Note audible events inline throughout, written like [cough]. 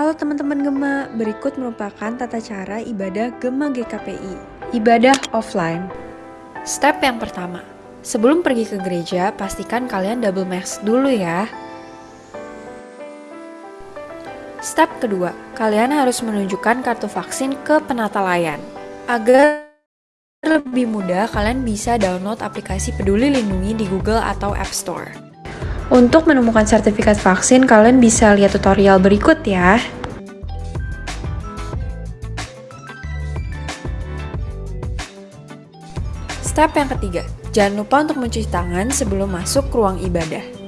Halo teman-teman Gema, berikut merupakan tata cara ibadah Gema GKPI. Ibadah offline. Step yang pertama, sebelum pergi ke gereja, pastikan kalian double mask dulu ya. Step kedua, kalian harus menunjukkan kartu vaksin ke penata layan. Agar lebih mudah, kalian bisa download aplikasi Peduli Lindungi di Google atau App Store. Untuk menemukan sertifikat vaksin, kalian bisa lihat tutorial berikut ya. Step yang ketiga, jangan lupa untuk mencuci tangan sebelum masuk ke ruang ibadah.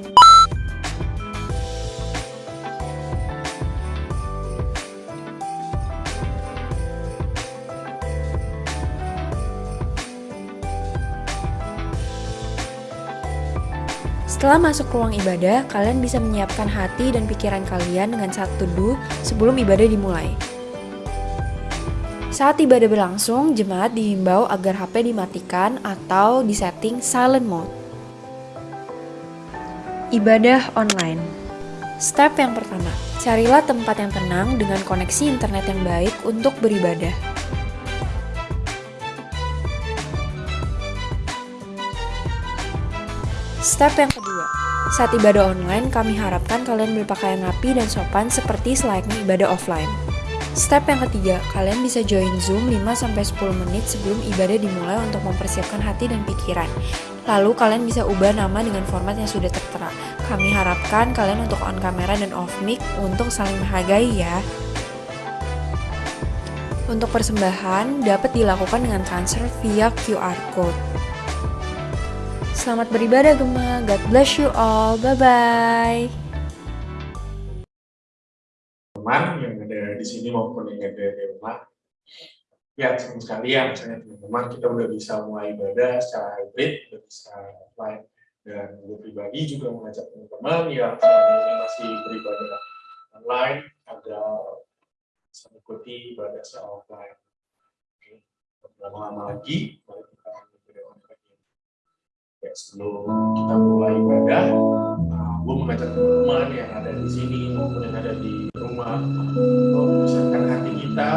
Setelah masuk ruang ibadah, kalian bisa menyiapkan hati dan pikiran kalian dengan satu teduh sebelum ibadah dimulai. Saat ibadah berlangsung, jemaat dihimbau agar HP dimatikan atau disetting silent mode. Ibadah online Step yang pertama, carilah tempat yang tenang dengan koneksi internet yang baik untuk beribadah. Step yang kedua, saat ibadah online, kami harapkan kalian berpakaian rapi dan sopan seperti selayaknya ibadah offline. Step yang ketiga, kalian bisa join Zoom 5-10 menit sebelum ibadah dimulai untuk mempersiapkan hati dan pikiran. Lalu kalian bisa ubah nama dengan format yang sudah tertera. Kami harapkan kalian untuk on kamera dan off mic untuk saling menghargai ya. Untuk persembahan dapat dilakukan dengan transfer via QR code. Selamat beribadah Gema. God bless you all. Bye-bye. Teman yang ada di sini maupun yang ada di rumah. Ya, teman sekalian, misalnya teman-teman kita udah bisa mulai ibadah secara hybrid, udah bisa offline. Dan gue pribadi juga mengajak teman-teman yang ini masih beribadah online agar bisa mengikuti ibadah secara offline. Oke, lama-lama lagi, mari ya, sebelum kita mulai ibadah, uh, gue mengajak teman-teman yang ada di sini maupun yang ada di rumah, mempersiapkan hati kita,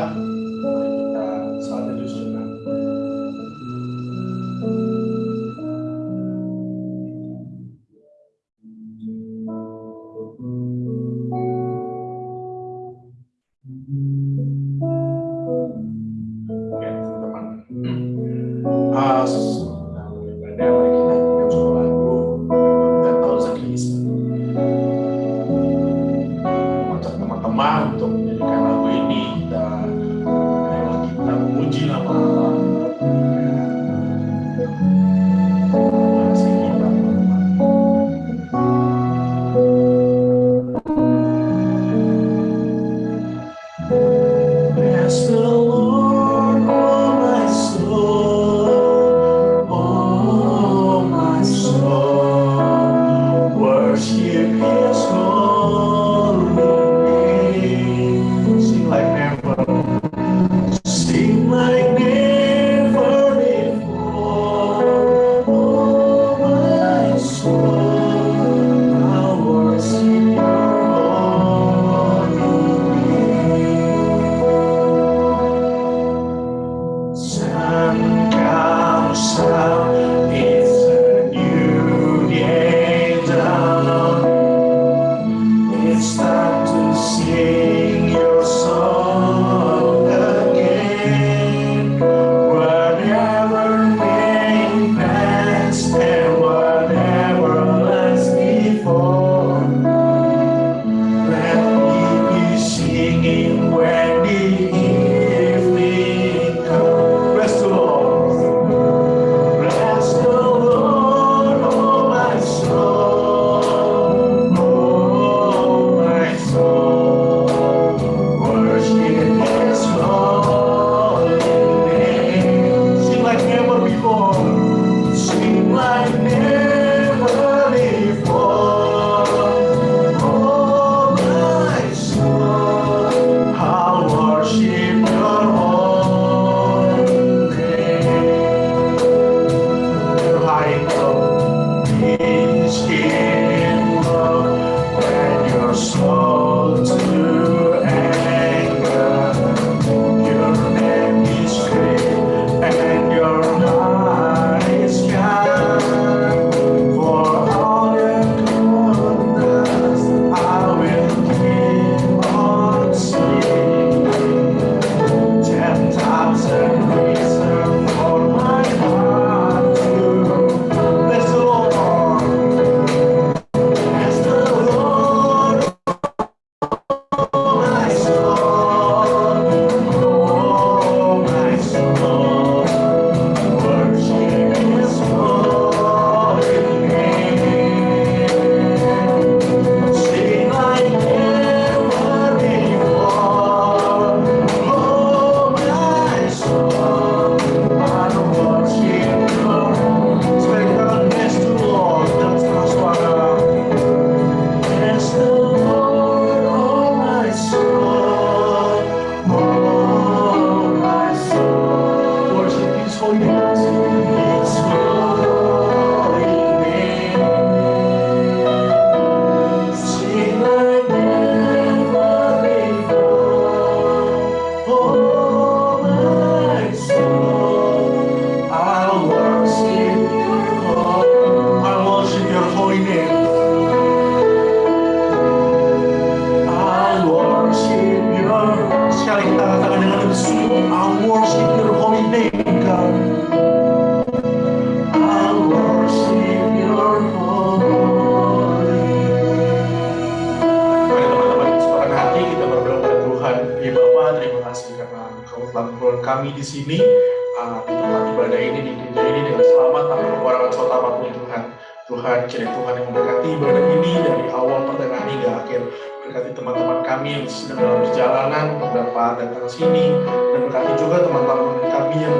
Tuhan yang memberkati ibadah ini dari awal pertengahan hingga akhir. Berkati teman-teman kami yang sedang dalam perjalanan dapat datang sini. Dan berkati juga teman-teman kami yang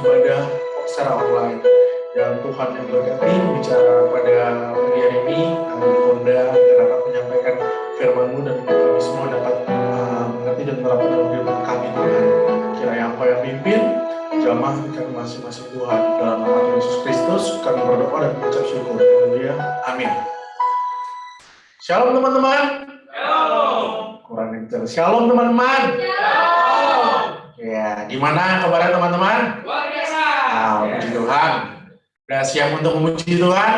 ibadah secara online. Dan Tuhan yang berkati bicara pada hari ini. Kami Honda dapat menyampaikan firman-Mu dan kami semua dapat uh, mengerti dan menerapkan kehidupan kami Tuhan. Kiranya Engkau yang pimpin jamaah kami masing-masing Tuhan dalam nama Yesus Kristus kami berdoa dan mengucap syukur Haleluya amin Shalom teman-teman kurang kencang. Shalom teman-teman. Ya, gimana kabarnya teman-teman? Luar biasa. Ah, puji Tuhan. Udah siap untuk memuji Tuhan?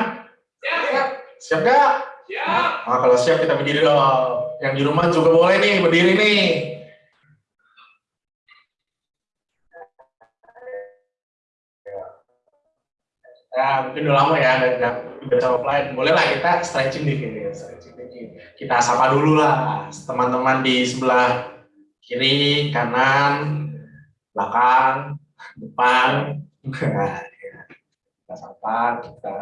Siap. Siap gak? Siap. Ah, kalau siap kita berdiri dong. Yang di rumah juga boleh nih, berdiri nih. Ya, mungkin udah lama ya, dan dan udah sama pelayan. Boleh lah kita stretching dikit ya, stretching dikit. Kita sapa dulu lah teman-teman di sebelah kiri, kanan, belakang, depan. Nah, ya. Kita sapa, kita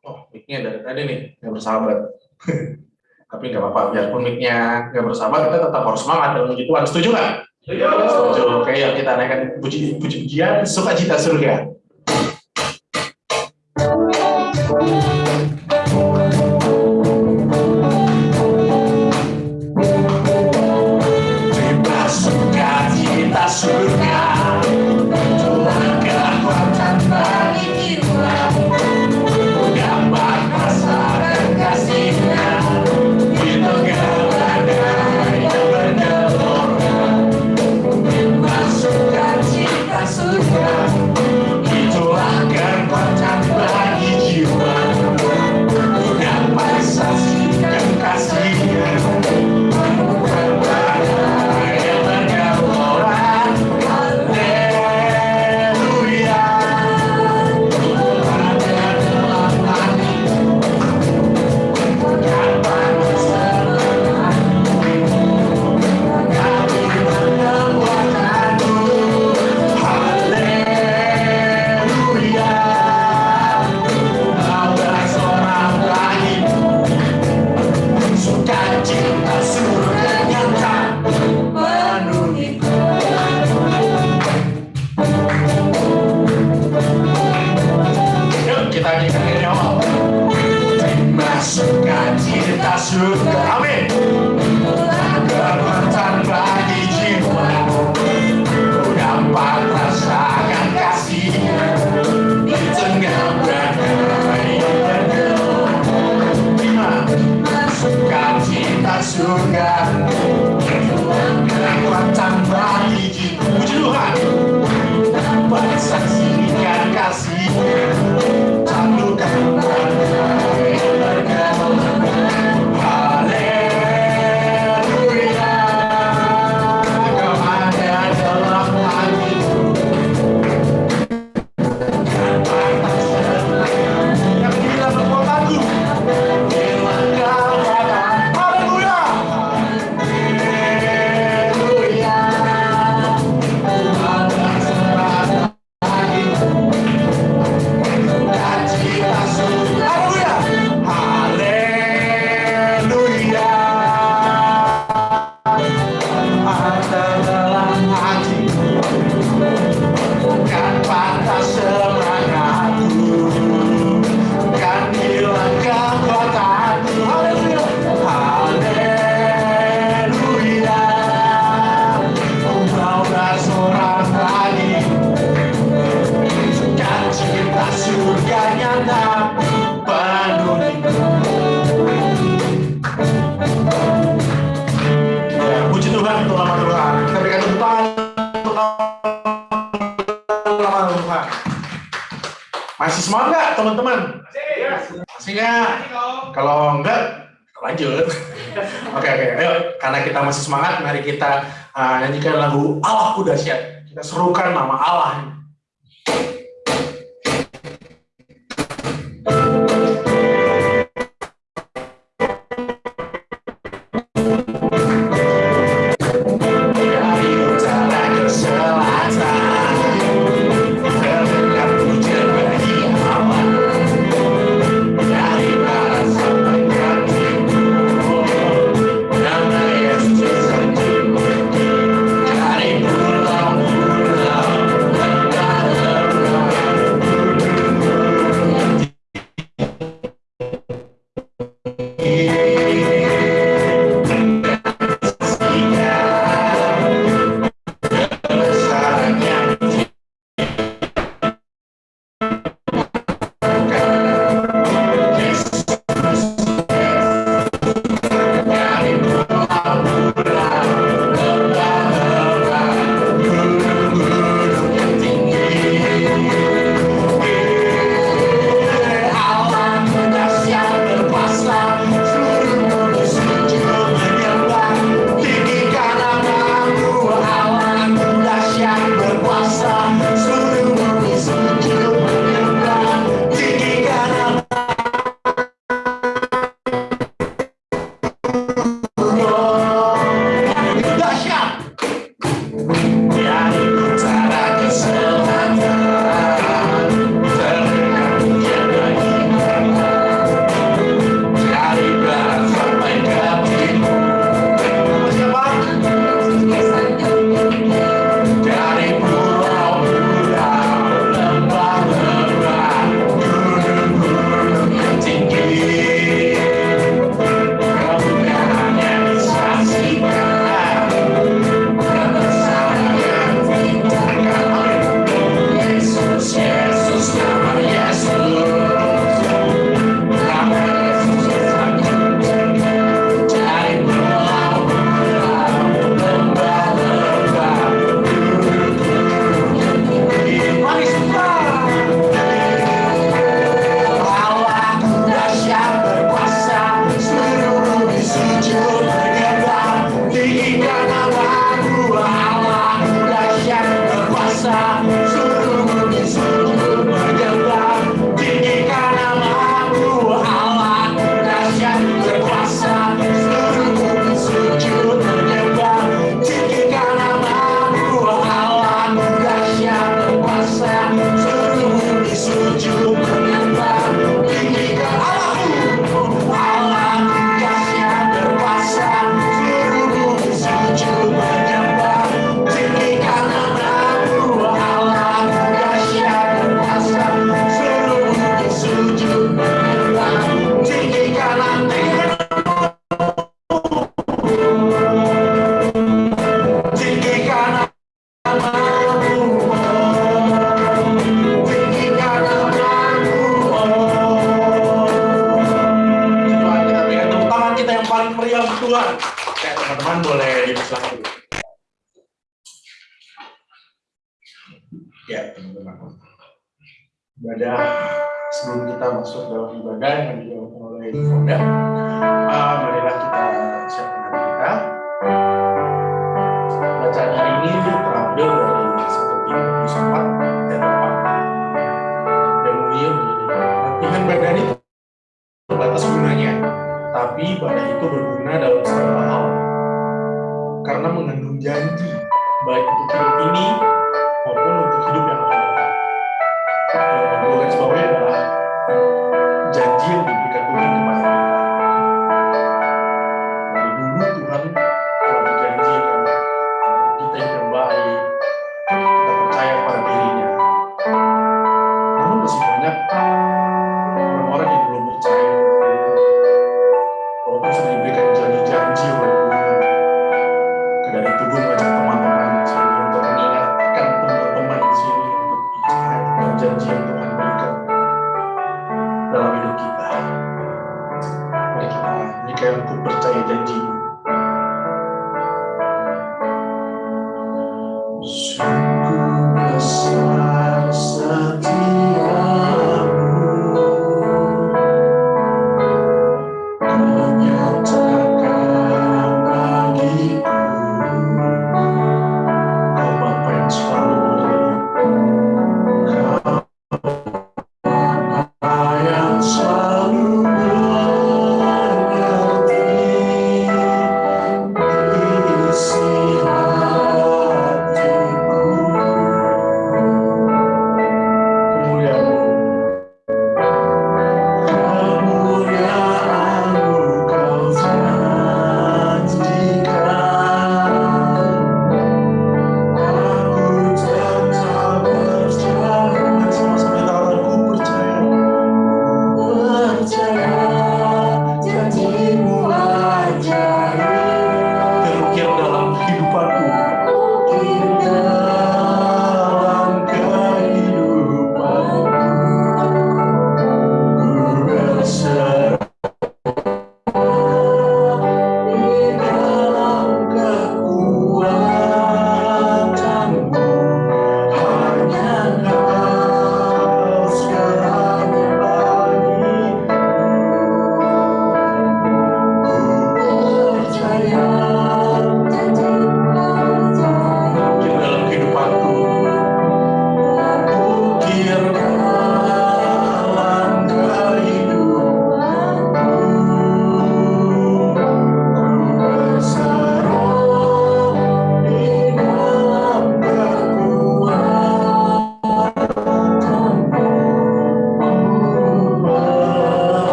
oh mic-nya dari tadi nih nggak bersahabat. Tapi nggak apa-apa, biarpun mic-nya nggak bersahabat, kita tetap harus semangat dalam puji Tuhan. Setuju nggak? Setuju. Oke, yuk kita naikkan puji puji-pujian sukacita surga.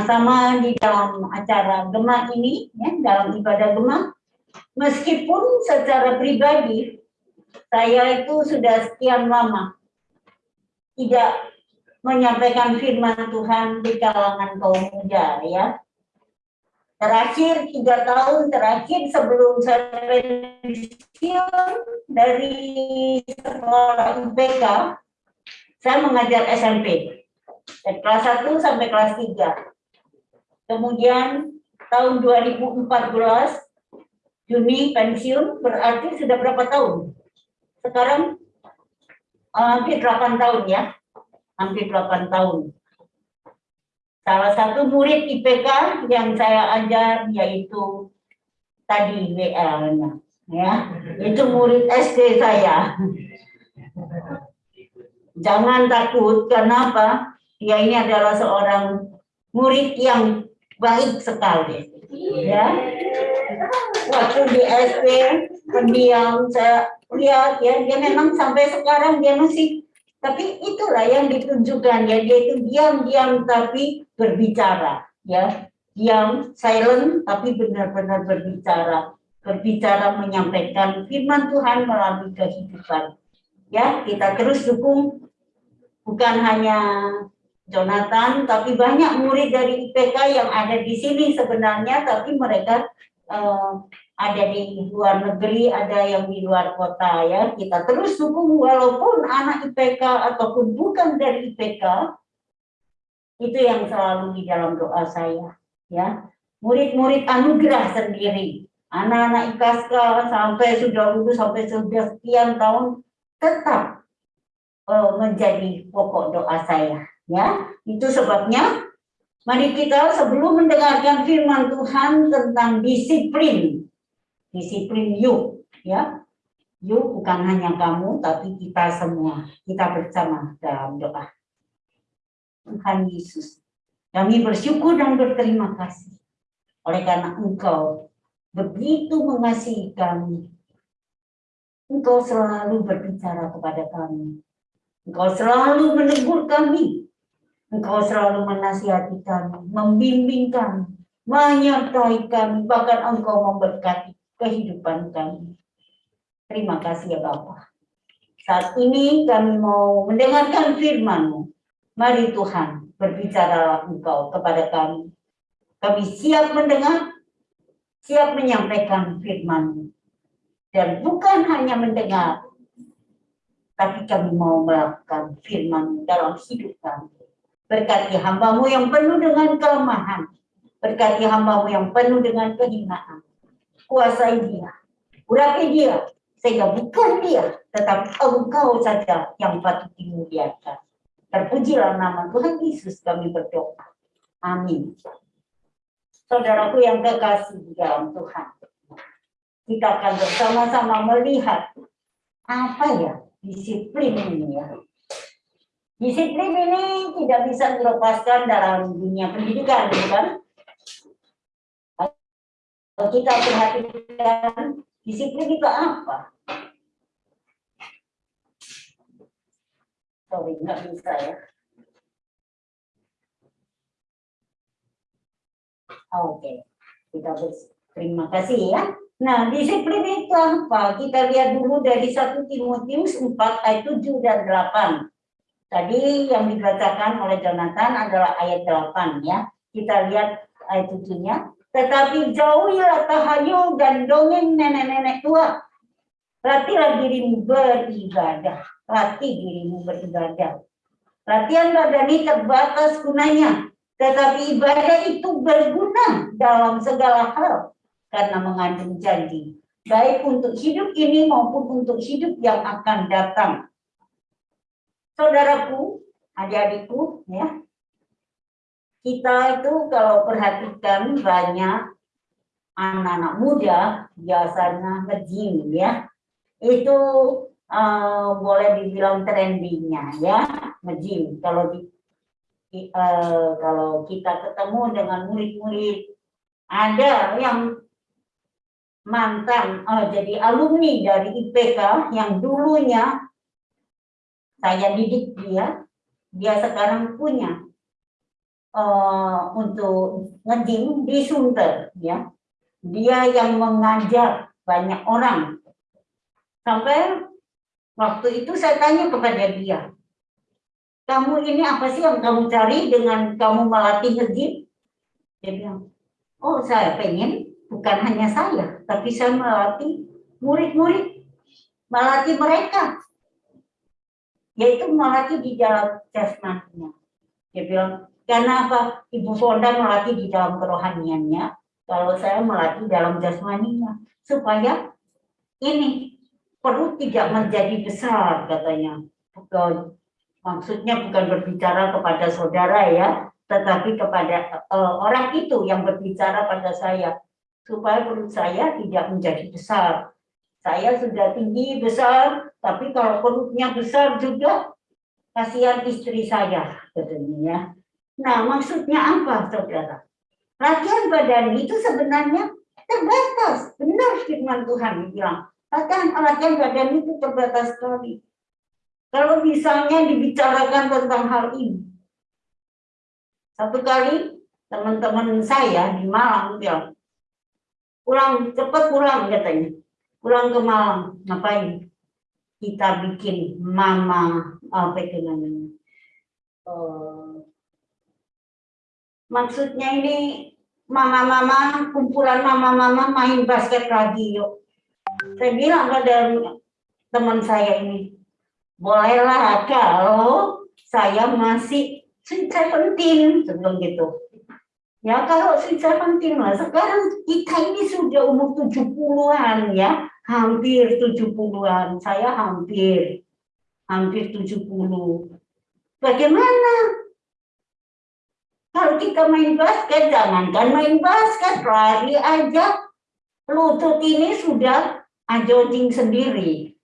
sama-sama di dalam acara Gema ini, ya, dalam ibadah Gema. Meskipun secara pribadi, saya itu sudah sekian lama tidak menyampaikan firman Tuhan di kalangan kaum muda ya. Terakhir tiga tahun terakhir sebelum saya pensiun dari sekolah IPK, saya mengajar SMP dari kelas 1 sampai kelas 3. Kemudian tahun 2014 Juni pensiun berarti sudah berapa tahun? Sekarang eh, hampir 8 tahun ya. Hampir 8 tahun. Salah satu murid IPK yang saya ajar yaitu tadi WL ya. Itu murid SD saya. Jangan takut, kenapa? Dia ini adalah seorang murid yang baik sekali. Ya, waktu di SD pendiam saya lihat ya dia memang sampai sekarang dia masih tapi itulah yang ditunjukkan ya dia itu diam-diam tapi berbicara ya. Diam silent tapi benar-benar berbicara. Berbicara menyampaikan firman Tuhan melalui kehidupan. Ya kita terus dukung. Bukan hanya Jonathan tapi banyak murid dari IPK yang ada di sini sebenarnya tapi mereka eh, ada di luar negeri, ada yang di luar kota ya. Kita terus dukung walaupun anak IPK ataupun bukan dari IPK, itu yang selalu di dalam doa saya ya. Murid-murid anugerah sendiri, anak-anak IKASKA sampai sudah lulus sampai sudah sekian tahun tetap eh, menjadi pokok doa saya ya. Itu sebabnya mari kita sebelum mendengarkan firman Tuhan tentang disiplin. Disiplin yuk ya. Yuk bukan hanya kamu tapi kita semua. Kita bersama dalam doa. Tuhan Yesus kami bersyukur dan berterima kasih. Oleh karena engkau begitu mengasihi kami. Engkau selalu berbicara kepada kami. Engkau selalu menegur kami engkau selalu menasihati kami membimbing kami menyertai kami bahkan engkau memberkati kehidupan kami. Terima kasih ya Bapak. Saat ini kami mau mendengarkan firman-Mu. Mari Tuhan, berbicara Engkau kepada kami. Kami siap mendengar, siap menyampaikan firman-Mu. Dan bukan hanya mendengar, tapi kami mau melakukan firman dalam hidup kami. Berkati hambamu yang penuh dengan kelemahan. Berkati hambamu yang penuh dengan kehinaan kuasai dia, urapi dia, sehingga bukan dia, tetapi engkau saja yang patut dimuliakan. Terpujilah nama Tuhan Yesus kami berdoa. Amin. Saudaraku yang kekasih di dalam Tuhan, kita akan bersama-sama melihat apa ya disiplin ini ya. Disiplin ini tidak bisa dilepaskan dalam dunia pendidikan, bukan? Kalau kita perhatikan disiplin itu apa? Sorry, nggak bisa ya. Oke, kita terima kasih ya. Nah, disiplin itu apa? Kita lihat dulu dari 1 Timotius 4 ayat 7 dan 8. Tadi yang dibacakan oleh Jonathan adalah ayat 8 ya. Kita lihat ayat 7-nya. Tetapi jauhilah tahayul dan dongeng nenek-nenek tua. Latihlah dirimu beribadah. Latih dirimu beribadah. Latihan badani terbatas gunanya. Tetapi ibadah itu berguna dalam segala hal. Karena mengandung janji. Baik untuk hidup ini maupun untuk hidup yang akan datang. Saudaraku, adik-adikku, ya, kita itu kalau perhatikan banyak anak-anak muda biasanya nge-gym ya. Itu uh, boleh dibilang trendingnya ya nge-gym. Kalau di, uh, kalau kita ketemu dengan murid-murid ada yang mantan uh, jadi alumni dari IPK yang dulunya saya didik dia dia sekarang punya uh, untuk ngejim di Sunter ya. Dia yang mengajar banyak orang. Sampai waktu itu saya tanya kepada dia kamu ini apa sih yang kamu cari dengan kamu melatih ngejim dia bilang oh saya pengen bukan hanya saya tapi saya melatih murid-murid melatih mereka yaitu melatih di dalam jasmaninya dia bilang karena apa? Ibu Fonda melatih di dalam kerohaniannya, kalau saya melatih dalam jasmaninya supaya ini perut tidak menjadi besar katanya. Bukan, maksudnya bukan berbicara kepada saudara ya, tetapi kepada uh, orang itu yang berbicara pada saya supaya perut saya tidak menjadi besar. Saya sudah tinggi besar, tapi kalau perutnya besar juga kasihan istri saya katanya ya. Nah, maksudnya apa, saudara? Latihan badan itu sebenarnya terbatas. Benar firman Tuhan bilang. Latihan, latihan badan itu terbatas sekali. Kalau misalnya dibicarakan tentang hal ini. Satu kali teman-teman saya di Malang bilang, pulang cepat pulang katanya. Pulang ke Malang, ngapain? Kita bikin mama apa itu namanya? Uh, maksudnya ini mama-mama, kumpulan mama-mama main basket lagi yuk. Saya bilang pada teman saya ini, bolehlah kalau saya masih sweet seventeen sebelum gitu. Ya kalau sweet seventeen lah, sekarang kita ini sudah umur 70-an ya, hampir 70-an, saya hampir, hampir 70. Bagaimana kalau kita main basket, jangankan main basket, lari aja. Lutut ini sudah ajoding sendiri.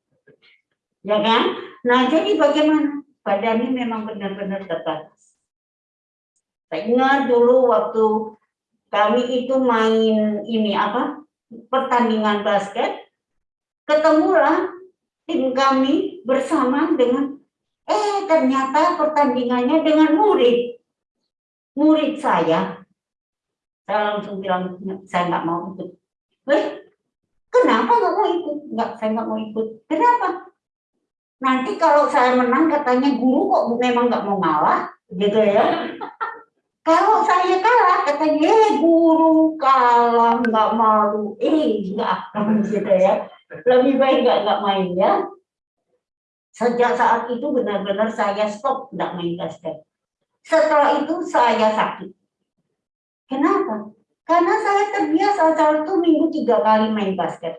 Ya kan? Nah, jadi bagaimana? Badan ini memang benar-benar terbatas. Saya ingat dulu waktu kami itu main ini apa? Pertandingan basket. Ketemulah tim kami bersama dengan eh ternyata pertandingannya dengan murid murid saya, saya langsung bilang, saya nggak mau ikut. Eh, kenapa nggak mau ikut? Nggak, saya nggak mau ikut. Kenapa? Nanti kalau saya menang katanya guru kok memang nggak mau ngalah, gitu ya. Kalau saya kalah katanya, eh guru kalah nggak malu, eh nggak gitu ya. Lebih baik nggak nggak main ya. Sejak saat itu benar-benar saya stop nggak main basket. Setelah itu saya sakit. Kenapa? Karena saya terbiasa itu minggu tiga kali main basket.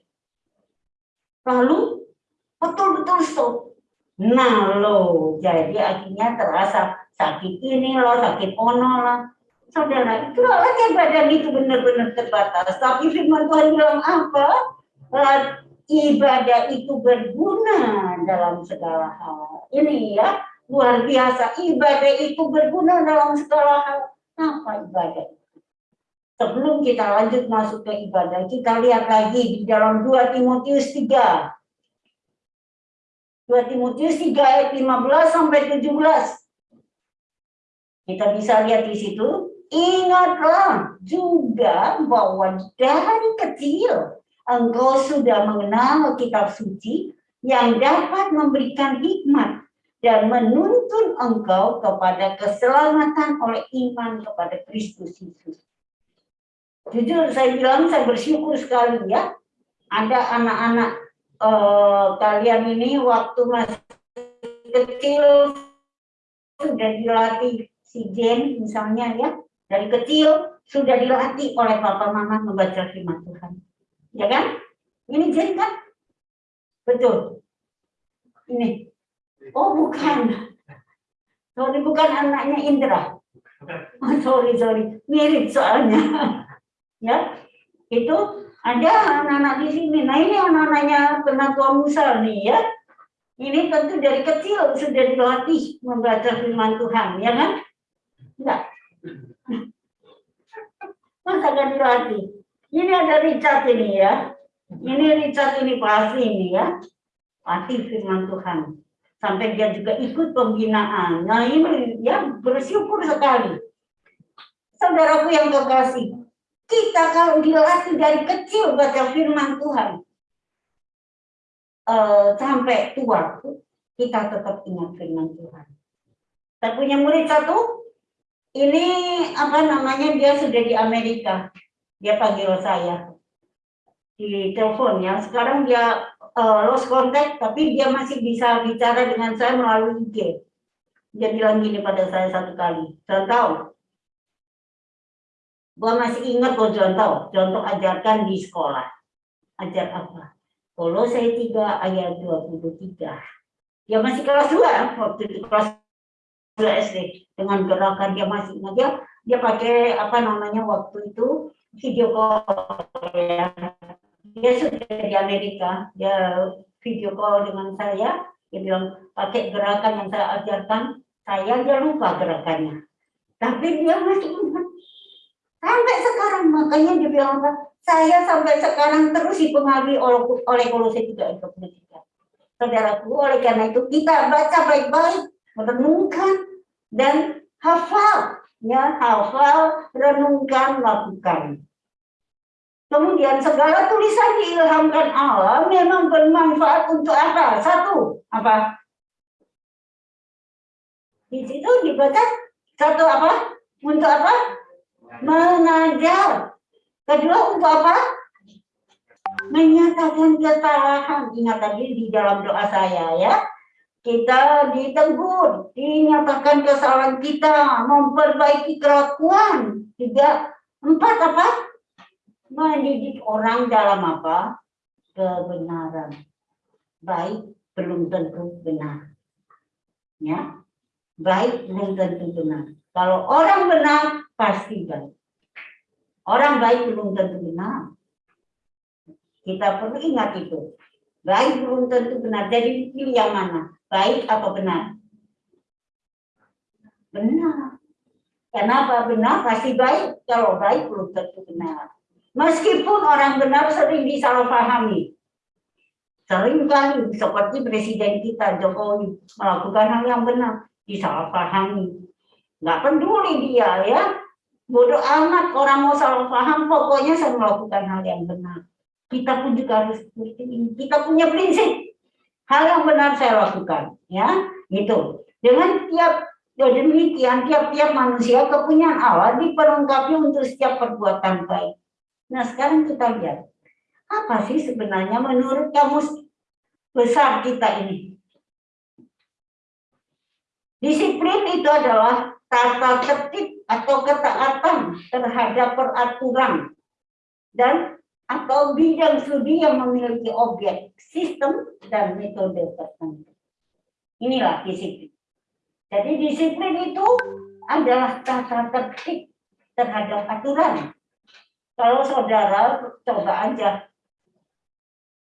Lalu betul-betul stop. Nah lo, jadi akhirnya terasa sakit ini loh, sakit ono lah. Saudara, itulah latihan badan itu benar-benar terbatas. Tapi firman Tuhan bilang apa? Ibadah itu berguna dalam segala hal. Ini ya, luar biasa. Ibadah itu berguna dalam segala hal. Apa ibadah? Sebelum kita lanjut masuk ke ibadah, kita lihat lagi di dalam 2 Timotius 3. 2 Timotius 3 ayat 15 sampai 17. Kita bisa lihat di situ. Ingatlah juga bahwa dari kecil engkau sudah mengenal kitab suci yang dapat memberikan hikmat dan menuntun engkau kepada keselamatan oleh iman kepada Kristus Yesus. Jujur saya bilang saya bersyukur sekali ya ada anak-anak uh, kalian ini waktu masih kecil sudah dilatih si Jen misalnya ya dari kecil sudah dilatih oleh papa mama membaca firman Tuhan ya kan ini Jen kan betul ini Oh bukan. Sorry bukan anaknya Indra. Oh, sorry sorry mirip soalnya. [laughs] ya itu ada anak-anak di sini. Nah ini anak-anaknya penatua Musa nih ya. Ini tentu dari kecil sudah dilatih membaca firman Tuhan, ya kan? Masa gak dilatih? Ini ada Richard ini ya. Ini Richard ini pasti ini ya. Latih firman Tuhan sampai dia juga ikut pembinaan. Nah ini ya bersyukur sekali. Saudaraku yang kekasih, kita kalau dilatih dari kecil baca firman Tuhan, uh, sampai tua, kita tetap ingat firman Tuhan. Saya punya murid satu, ini apa namanya, dia sudah di Amerika. Dia panggil saya di telepon ya. Sekarang dia uh, lost contact, tapi dia masih bisa bicara dengan saya melalui IG. Dia bilang gini pada saya satu kali, saya tahu, Gua masih ingat kok contoh, contoh ajarkan di sekolah. Ajar apa? Kolose 3 ayat 23. Ya masih kelas 2 waktu itu kelas 2 SD dengan gerakan dia masih ingat dia pakai apa namanya waktu itu video call ya. Dia sudah di Amerika, dia video call dengan saya, dia bilang pakai gerakan yang saya ajarkan, saya dia lupa gerakannya. Tapi dia masih ingat Sampai sekarang makanya dia bilang? Saya sampai sekarang terus dipengaruhi oleh oleh Kolose 3 ayat 23. Saudaraku, oleh karena itu kita baca baik-baik, merenungkan dan hafal, ya hafal, renungkan, lakukan. Kemudian segala tulisan diilhamkan Allah memang bermanfaat untuk apa? Satu, apa? Di situ dibaca satu apa? Untuk apa? mengajar. Kedua untuk apa? Menyatakan kesalahan. Ingat tadi di dalam doa saya ya. Kita ditegur, dinyatakan kesalahan kita, memperbaiki kelakuan. Tiga, empat apa? Mendidik orang dalam apa? Kebenaran. Baik belum tentu benar. Ya, baik belum tentu benar. Kalau orang benar, pasti baik. Orang baik belum tentu benar. Kita perlu ingat itu. Baik belum tentu benar. Jadi pilih yang mana? Baik atau benar? Benar. Kenapa benar? Pasti baik. Kalau baik belum tentu benar. Meskipun orang benar sering disalahpahami. Sering kali seperti Presiden kita Jokowi melakukan hal yang benar disalahpahami nggak peduli dia ya bodoh amat orang mau salah paham pokoknya saya melakukan hal yang benar kita pun juga harus seperti ini kita punya prinsip hal yang benar saya lakukan ya. Gitu. Dengan tiap ya demikian tiap-tiap manusia kepunyaan Allah diperlengkapi untuk setiap perbuatan baik. Nah sekarang kita lihat apa sih sebenarnya menurut kamus besar kita ini? Disiplin itu adalah tata tertib atau ketaatan terhadap peraturan dan atau bidang studi yang memiliki objek, sistem, dan metode tertentu. Inilah disiplin. Jadi disiplin itu adalah tata tertib terhadap aturan. Kalau saudara coba aja,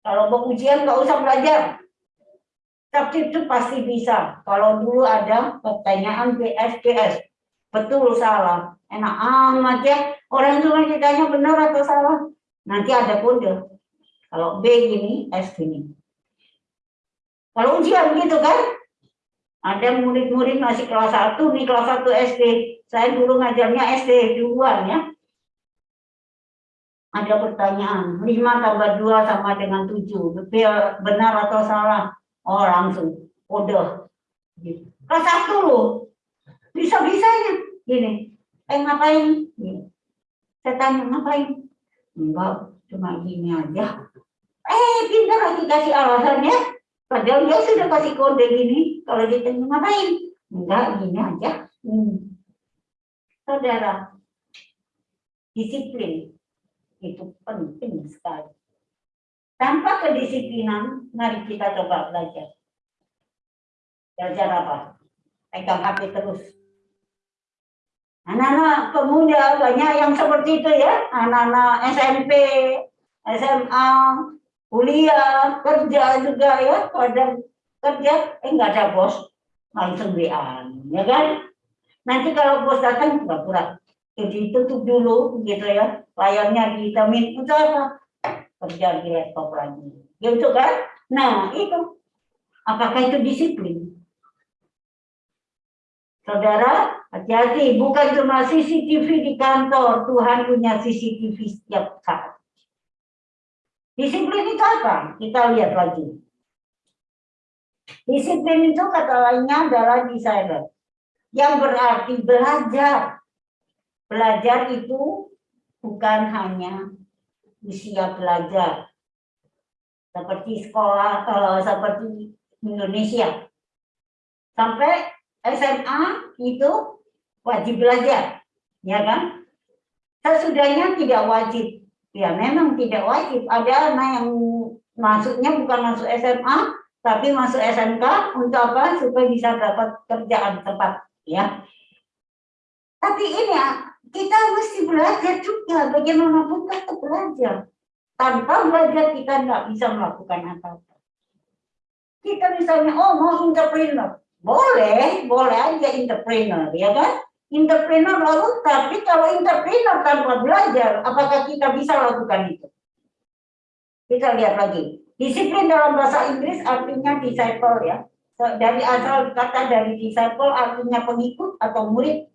kalau mau ujian nggak usah belajar, tapi itu pasti bisa. Kalau dulu ada pertanyaan BSDS, betul salah, enak amat ya. Orang cuma ditanya benar atau salah, nanti ada kode. Kalau B gini, S gini. Kalau ujian gitu kan, ada murid-murid masih kelas 1, nih kelas 1 SD. Saya dulu ngajarnya SD duluan ya. Ada pertanyaan, 5 tambah 2 sama dengan 7. Benar atau salah? Oh langsung gitu. Kelas satu loh, bisa-bisanya gini. Eh ngapain? Gini. Saya tanya ngapain? Enggak, cuma gini aja. Eh pintar lagi kasih alasannya. Padahal dia sudah kasih kode gini. Kalau ditanya ngapain? Enggak, gini aja. Hmm. Saudara, disiplin itu penting sekali. Tanpa kedisiplinan, mari kita coba belajar. Belajar apa? Pegang HP terus. Anak-anak pemuda banyak yang seperti itu ya. Anak-anak SMP, SMA, kuliah, kerja juga ya. Pada kerja, eh nggak ada bos. Langsung WA, ya kan? Nanti kalau bos datang, pura-pura. Jadi tutup dulu gitu ya. Layarnya dihitamin. Untuk apa? kerja di laptop lagi. Gitu kan? Nah, itu. Apakah itu disiplin? Saudara, hati-hati. Bukan cuma CCTV di kantor. Tuhan punya CCTV setiap saat. Disiplin itu apa? Kita lihat lagi. Disiplin itu kata lainnya adalah desainer. Yang berarti belajar. Belajar itu bukan hanya usia belajar seperti sekolah uh, seperti Indonesia sampai SMA itu wajib belajar ya kan Sesudahnya tidak wajib. Ya memang tidak wajib. Ada anak yang masuknya bukan masuk SMA, tapi masuk SMK untuk apa? Supaya bisa dapat kerjaan tepat. Ya. Tapi ini ya, kita mesti belajar juga bagaimanapun tetap belajar. Tanpa belajar kita nggak bisa melakukan apa-apa. Kita misalnya, oh mau entrepreneur. Boleh, boleh aja entrepreneur, ya kan? Entrepreneur lalu, tapi kalau entrepreneur tanpa belajar, apakah kita bisa lakukan itu? Kita lihat lagi. Disiplin dalam bahasa Inggris artinya disciple ya. Dari asal kata dari disciple artinya pengikut atau murid.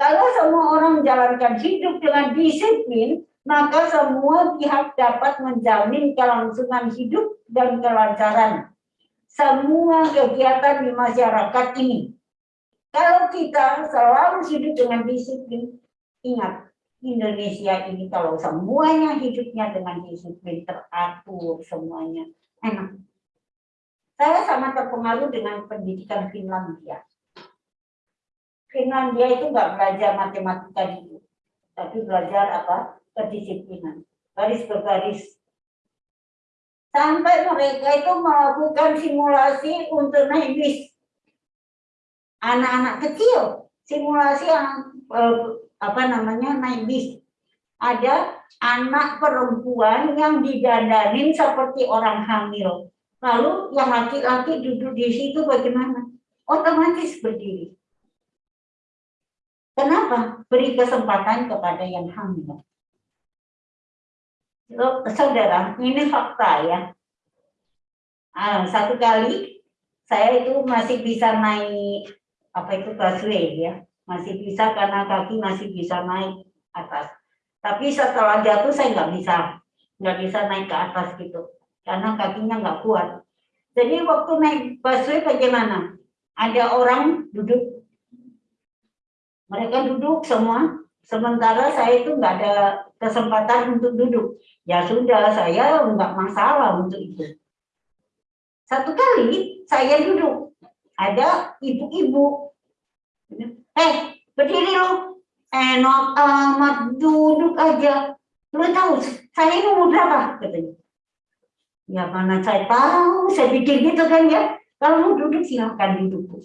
Kalau semua orang menjalankan hidup dengan disiplin, maka semua pihak dapat menjamin kelangsungan hidup dan kelancaran semua kegiatan di masyarakat ini. Kalau kita selalu hidup dengan disiplin, ingat, Indonesia ini kalau semuanya hidupnya dengan disiplin, teratur semuanya, enak. Saya sangat terpengaruh dengan pendidikan Finlandia. Finlandia itu nggak belajar matematika dulu, tapi belajar apa? kedisiplinan, baris berbaris. Sampai mereka itu melakukan simulasi untuk naik bis. Anak-anak kecil, simulasi yang eh, apa namanya naik bis. Ada anak perempuan yang didandanin seperti orang hamil. Lalu yang laki-laki duduk di situ bagaimana? Otomatis berdiri. Kenapa? Beri kesempatan kepada yang hamil. Saudara, ini fakta ya. Ah, satu kali saya itu masih bisa naik apa itu busway ya, masih bisa karena kaki masih bisa naik atas. Tapi setelah jatuh saya nggak bisa, nggak bisa naik ke atas gitu, karena kakinya nggak kuat. Jadi waktu naik busway bagaimana? Ada orang duduk, mereka duduk semua, sementara saya itu nggak ada kesempatan untuk duduk. Ya sudah, saya nggak masalah untuk itu. Satu kali saya duduk, ada ibu-ibu. Eh, berdiri lu. Enak amat duduk aja. Lu tahu saya ini umur berapa? Katanya. Ya mana saya tahu, saya pikir gitu kan ya. Kalau mau duduk silahkan duduk.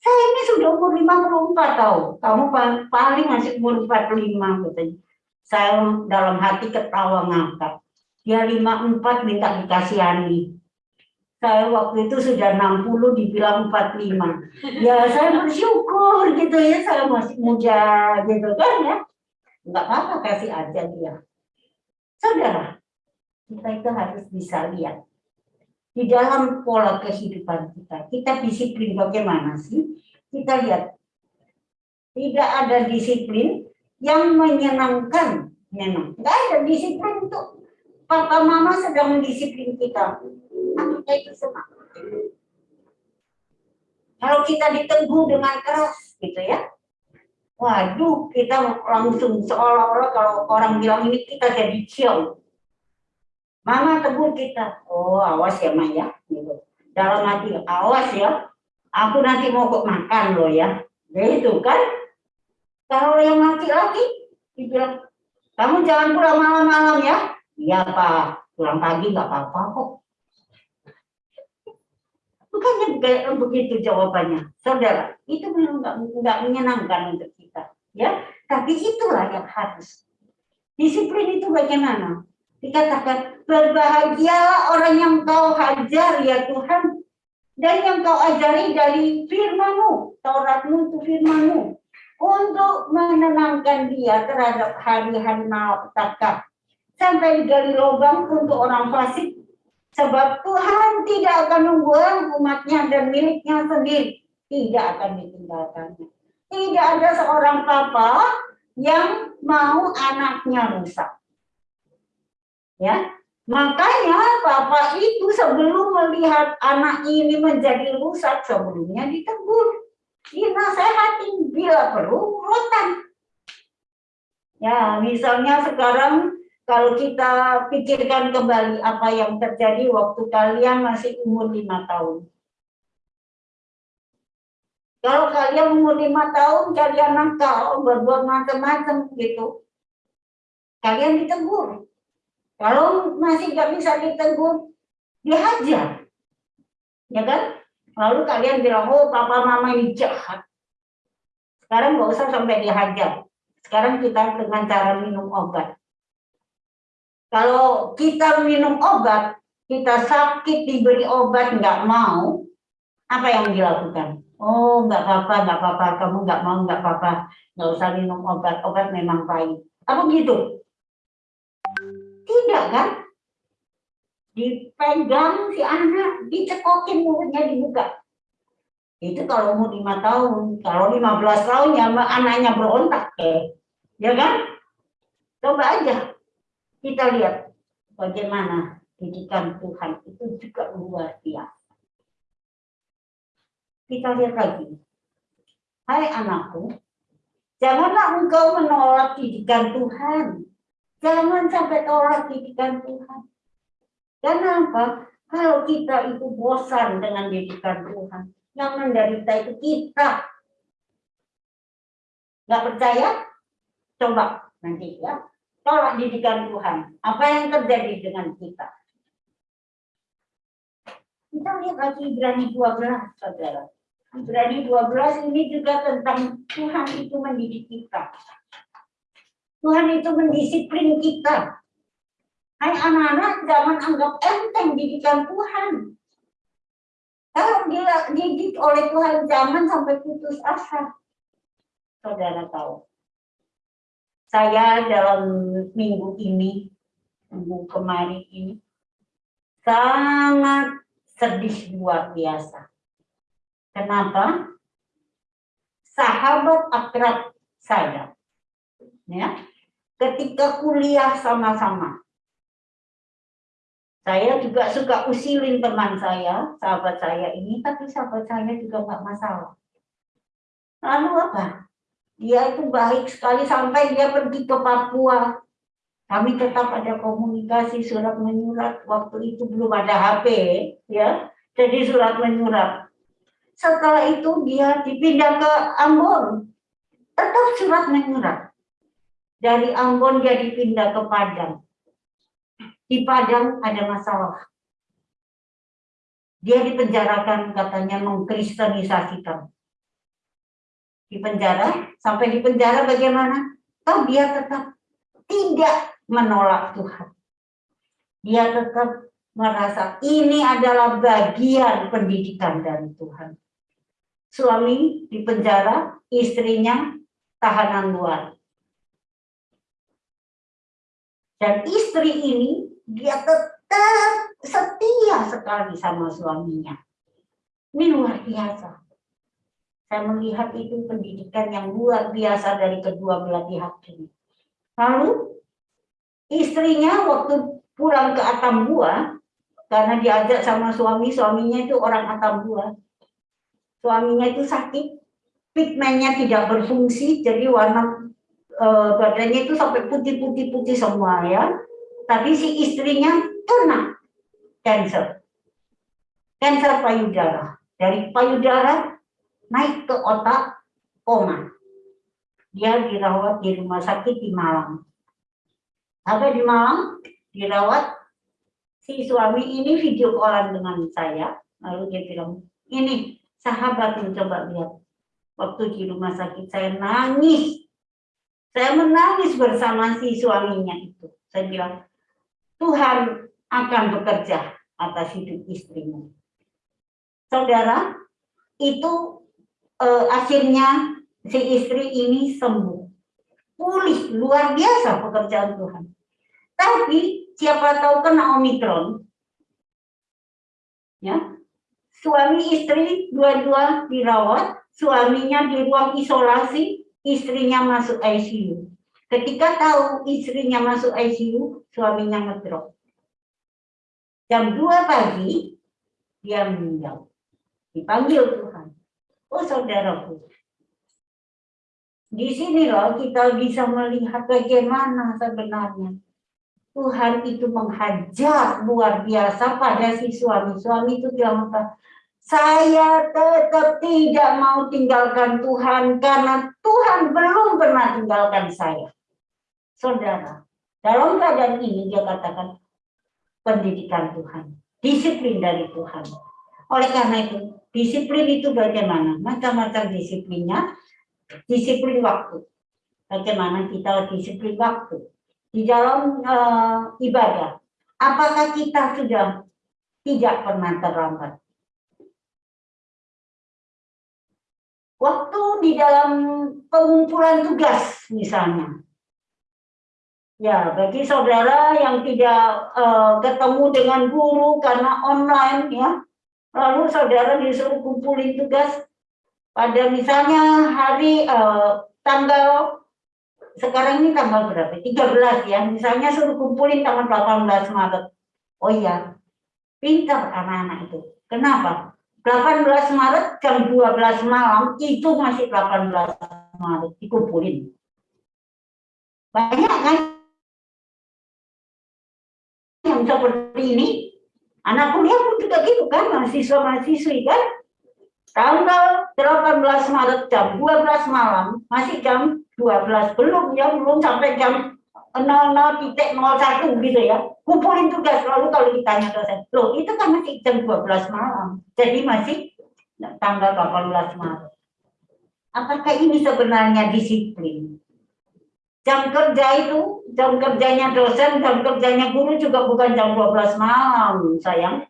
Saya ini sudah umur 54 tahu. Kamu paling masih umur 45 katanya. Saya dalam hati ketawa ngangkat. Dia 54 minta dikasihani. Saya waktu itu sudah 60 dibilang 45. Ya saya bersyukur gitu ya, saya masih muda gitu kan ya. Enggak apa-apa kasih aja dia. Saudara, kita itu harus bisa lihat di dalam pola kehidupan kita. Kita disiplin bagaimana sih? Kita lihat tidak ada disiplin yang menyenangkan memang. Enggak ada disiplin untuk papa mama sedang mendisiplin kita. Kita itu senang. Kalau kita diteguh dengan keras gitu ya. Waduh, kita langsung seolah-olah kalau orang bilang ini kita jadi cium. Mama tegur kita. Oh, awas ya, Maya. Gitu. Dalam hati, awas ya. Aku nanti mau kok makan loh ya. Gitu kan kalau yang laki-laki dibilang, kamu jangan pulang malam-malam ya. Iya Pak, pulang pagi nggak apa-apa kok. Bukannya kayak begitu jawabannya, saudara. Itu memang nggak menyenangkan untuk kita, ya. Tapi itulah yang harus. Disiplin itu bagaimana? Dikatakan berbahagia orang yang kau hajar ya Tuhan dan yang kau ajari dari firmanmu, Tauratmu itu firmanmu untuk menenangkan dia terhadap hari-hari malapetaka sampai digali lubang untuk orang fasik sebab Tuhan tidak akan membuang umatnya dan miliknya sendiri. Tidak akan ditinggalkannya tidak ada seorang papa yang mau anaknya rusak. Ya makanya papa itu sebelum melihat anak ini menjadi rusak sebelumnya ditegur. Dinasehati bila perlu rotan. Ya, misalnya sekarang kalau kita pikirkan kembali apa yang terjadi waktu kalian masih umur lima tahun. Kalau kalian umur lima tahun, kalian nakal, berbuat macam-macam gitu. Kalian ditegur. Kalau masih nggak bisa ditegur, dihajar. Ya kan? Lalu kalian bilang, oh papa mama ini jahat. Sekarang nggak usah sampai dihajar. Sekarang kita dengan cara minum obat. Kalau kita minum obat, kita sakit diberi obat nggak mau, apa yang dilakukan? Oh, nggak apa-apa, nggak apa-apa, kamu nggak mau, nggak apa-apa, nggak usah minum obat, obat memang pahit. Apa gitu? Tidak kan? Dipegang si anak, dicekokin mulutnya dibuka. Itu kalau umur lima tahun, kalau 15 tahun ya anaknya berontak eh. Ya kan? Coba aja kita lihat bagaimana didikan Tuhan itu juga luar biasa. Kita lihat lagi. Hai anakku, janganlah engkau menolak didikan Tuhan. Jangan sampai tolak didikan Tuhan. Kenapa? Kalau kita itu bosan dengan didikan Tuhan, yang menderita itu kita. Nggak percaya? Coba nanti ya. Tolak didikan Tuhan. Apa yang terjadi dengan kita? Kita lihat lagi Ibrani 12, saudara. Ibrani 12 ini juga tentang Tuhan itu mendidik kita. Tuhan itu mendisiplin kita. Hai anak-anak, jangan anggap enteng didikan Tuhan. Kalau dia didik oleh Tuhan, jangan sampai putus asa. Saudara tahu. Saya dalam minggu ini, minggu kemarin ini, sangat sedih luar biasa Kenapa? Sahabat akrab saya, ya, ketika kuliah sama-sama, saya juga suka usilin teman saya, sahabat saya ini, tapi sahabat saya juga nggak masalah. Lalu apa? Dia itu baik sekali sampai dia pergi ke Papua. Kami tetap ada komunikasi surat menyurat. Waktu itu belum ada HP, ya. Jadi surat menyurat. Setelah itu dia dipindah ke Ambon. Tetap surat menyurat. Dari Ambon dia dipindah ke Padang. Di Padang ada masalah. Dia dipenjarakan katanya mengkristenisasikan. Di penjara, sampai di penjara bagaimana? Toh dia tetap tidak menolak Tuhan. Dia tetap merasa ini adalah bagian pendidikan dari Tuhan suami di penjara, istrinya tahanan luar. Dan istri ini dia tetap setia sekali sama suaminya. Ini luar biasa. Saya melihat itu pendidikan yang luar biasa dari kedua belah pihak ini. Lalu istrinya waktu pulang ke Atambua, karena diajak sama suami, suaminya itu orang Atambua, suaminya itu sakit, pigmennya tidak berfungsi, jadi warna e, badannya itu sampai putih-putih-putih semua ya. Tapi si istrinya kena cancer, cancer payudara. Dari payudara naik ke otak koma. Dia dirawat di rumah sakit di Malang. Sampai di Malang? Dirawat. Si suami ini video callan dengan saya. Lalu dia bilang ini sahabat mencoba lihat. Waktu di rumah sakit saya nangis. Saya menangis bersama si suaminya itu. Saya bilang Tuhan akan bekerja atas hidup istrimu. Saudara itu eh, akhirnya si istri ini sembuh pulih luar biasa pekerjaan Tuhan tapi siapa tahu kena omikron ya suami istri dua-dua dirawat, suaminya di ruang isolasi, istrinya masuk ICU. Ketika tahu istrinya masuk ICU, suaminya ngedrop. Jam 2 pagi, dia meninggal. Dipanggil Tuhan. Oh saudaraku, di sini loh kita bisa melihat bagaimana sebenarnya Tuhan itu menghajar luar biasa pada si suami. Suami itu bilang apa? Saya tetap tidak mau tinggalkan Tuhan karena Tuhan belum pernah tinggalkan saya. Saudara, dalam keadaan ini dia katakan pendidikan Tuhan, disiplin dari Tuhan. Oleh karena itu, disiplin itu bagaimana? Macam-macam disiplinnya, disiplin waktu. Bagaimana kita disiplin waktu di dalam uh, ibadah? Apakah kita sudah tidak pernah terlambat? Waktu di dalam pengumpulan tugas misalnya. Ya, bagi saudara yang tidak uh, ketemu dengan guru karena online ya, lalu saudara disuruh kumpulin tugas pada misalnya hari uh, tanggal sekarang ini tanggal berapa? 13 ya. Misalnya suruh kumpulin tanggal 18 Maret. Oh iya. Pintar anak-anak itu. Kenapa? 18 Maret jam 12 malam itu masih 18 Maret dikumpulin. Banyak kan yang seperti ini. Anak kuliah pun juga gitu kan, mahasiswa-mahasiswi kan. Tanggal 18 Maret jam 12 malam, masih jam 12, belum ya, belum sampai jam 00.01 gitu ya. Kumpulin tugas lalu kalau ditanya dosen. Loh itu kan masih jam 12 malam jadi masih tanggal 18 Maret. Apakah ini sebenarnya disiplin jam kerja itu jam kerjanya dosen jam kerjanya guru juga bukan jam 12 malam sayang.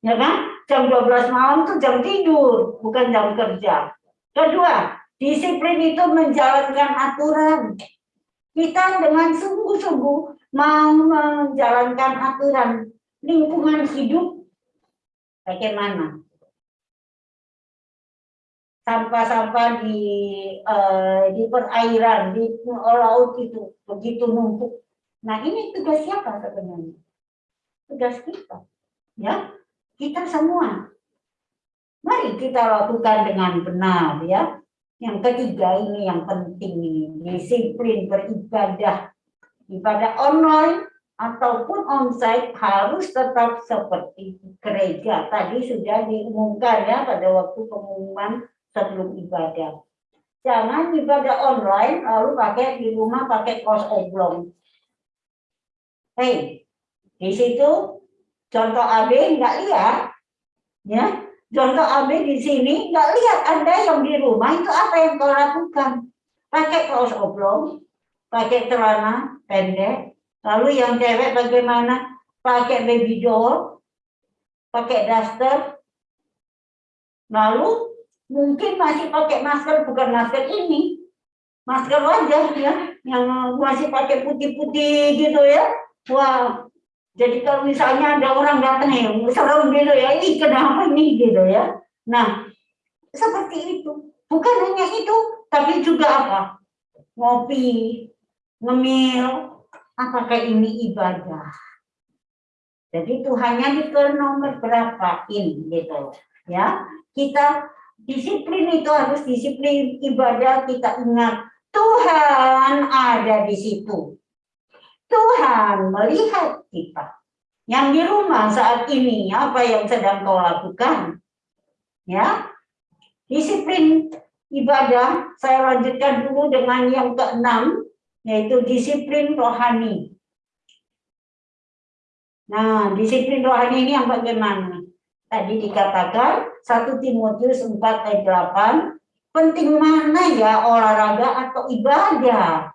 Ya kan? Jam 12 malam itu jam tidur bukan jam kerja. Kedua disiplin itu menjalankan aturan. Kita dengan sungguh-sungguh mau menjalankan aturan lingkungan hidup. Bagaimana sampah-sampah di uh, di perairan di laut itu begitu numpuk. Nah ini tugas siapa sebenarnya? Tugas kita ya. Kita semua. Mari kita lakukan dengan benar ya. Yang ketiga ini yang penting ini, disiplin beribadah. Ibadah online ataupun onsite harus tetap seperti gereja. Tadi sudah diumumkan ya pada waktu pengumuman sebelum ibadah. Jangan ibadah online lalu pakai di rumah pakai kos oblong. Hei, di situ contoh AB nggak lihat, ya Contoh ambil di sini, nggak lihat Anda yang di rumah itu apa yang kau lakukan. Pakai kaos oblong, pakai celana pendek, lalu yang cewek bagaimana? Pakai baby doll, pakai daster, lalu mungkin masih pakai masker, bukan masker ini, masker wajah ya, yang masih pakai putih-putih gitu ya. Wah, jadi kalau misalnya ada orang datang yang serem gitu ya, ini kenapa nih gitu ya. Nah, seperti itu. Bukan hanya itu, tapi juga apa? Ngopi, ngemil, apakah ini ibadah? Jadi Tuhannya ke nomor berapa ini gitu ya. Kita disiplin itu harus disiplin ibadah kita ingat Tuhan ada di situ. Tuhan melihat kita. Yang di rumah saat ini, apa yang sedang kau lakukan? Ya, disiplin ibadah, saya lanjutkan dulu dengan yang keenam, yaitu disiplin rohani. Nah, disiplin rohani ini yang bagaimana? Tadi dikatakan 1 Timotius 4 ayat 8, penting mana ya olahraga atau ibadah?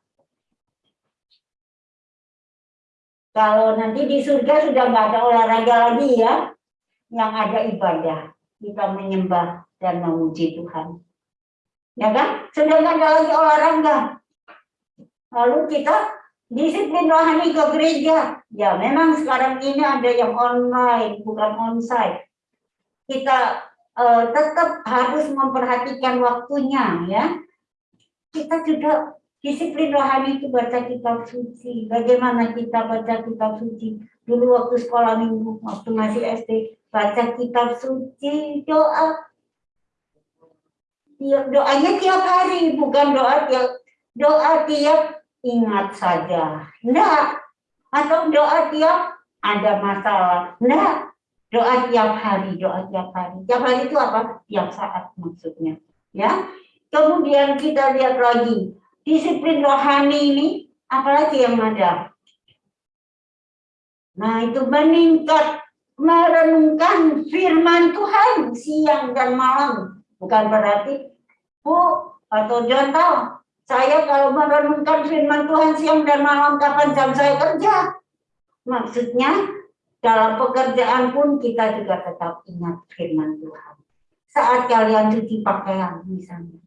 Kalau nanti di surga sudah nggak ada olahraga lagi ya, yang ada ibadah. Kita menyembah dan memuji Tuhan. Ya kan? Sudah nggak ada lagi olahraga. Lalu kita disiplin rohani ke gereja. Ya memang sekarang ini ada yang online, bukan onsite. Kita uh, tetap harus memperhatikan waktunya ya. Kita juga Disiplin rohani itu baca kitab suci. Bagaimana kita baca kitab suci? Dulu waktu sekolah minggu, waktu masih SD, baca kitab suci, doa. Ya, doanya tiap hari, bukan doa tiap doa tiap ingat saja. Enggak. Atau doa tiap ada masalah. Enggak. Doa tiap hari, doa tiap hari. Tiap hari itu apa? Tiap saat maksudnya. Ya. Kemudian kita lihat lagi disiplin rohani ini apalagi yang ada. Nah, itu meningkat merenungkan firman Tuhan siang dan malam. Bukan berarti, Bu atau Jonto, saya kalau merenungkan firman Tuhan siang dan malam, kapan jam saya kerja? Maksudnya, dalam pekerjaan pun kita juga tetap ingat firman Tuhan. Saat kalian cuci pakaian misalnya,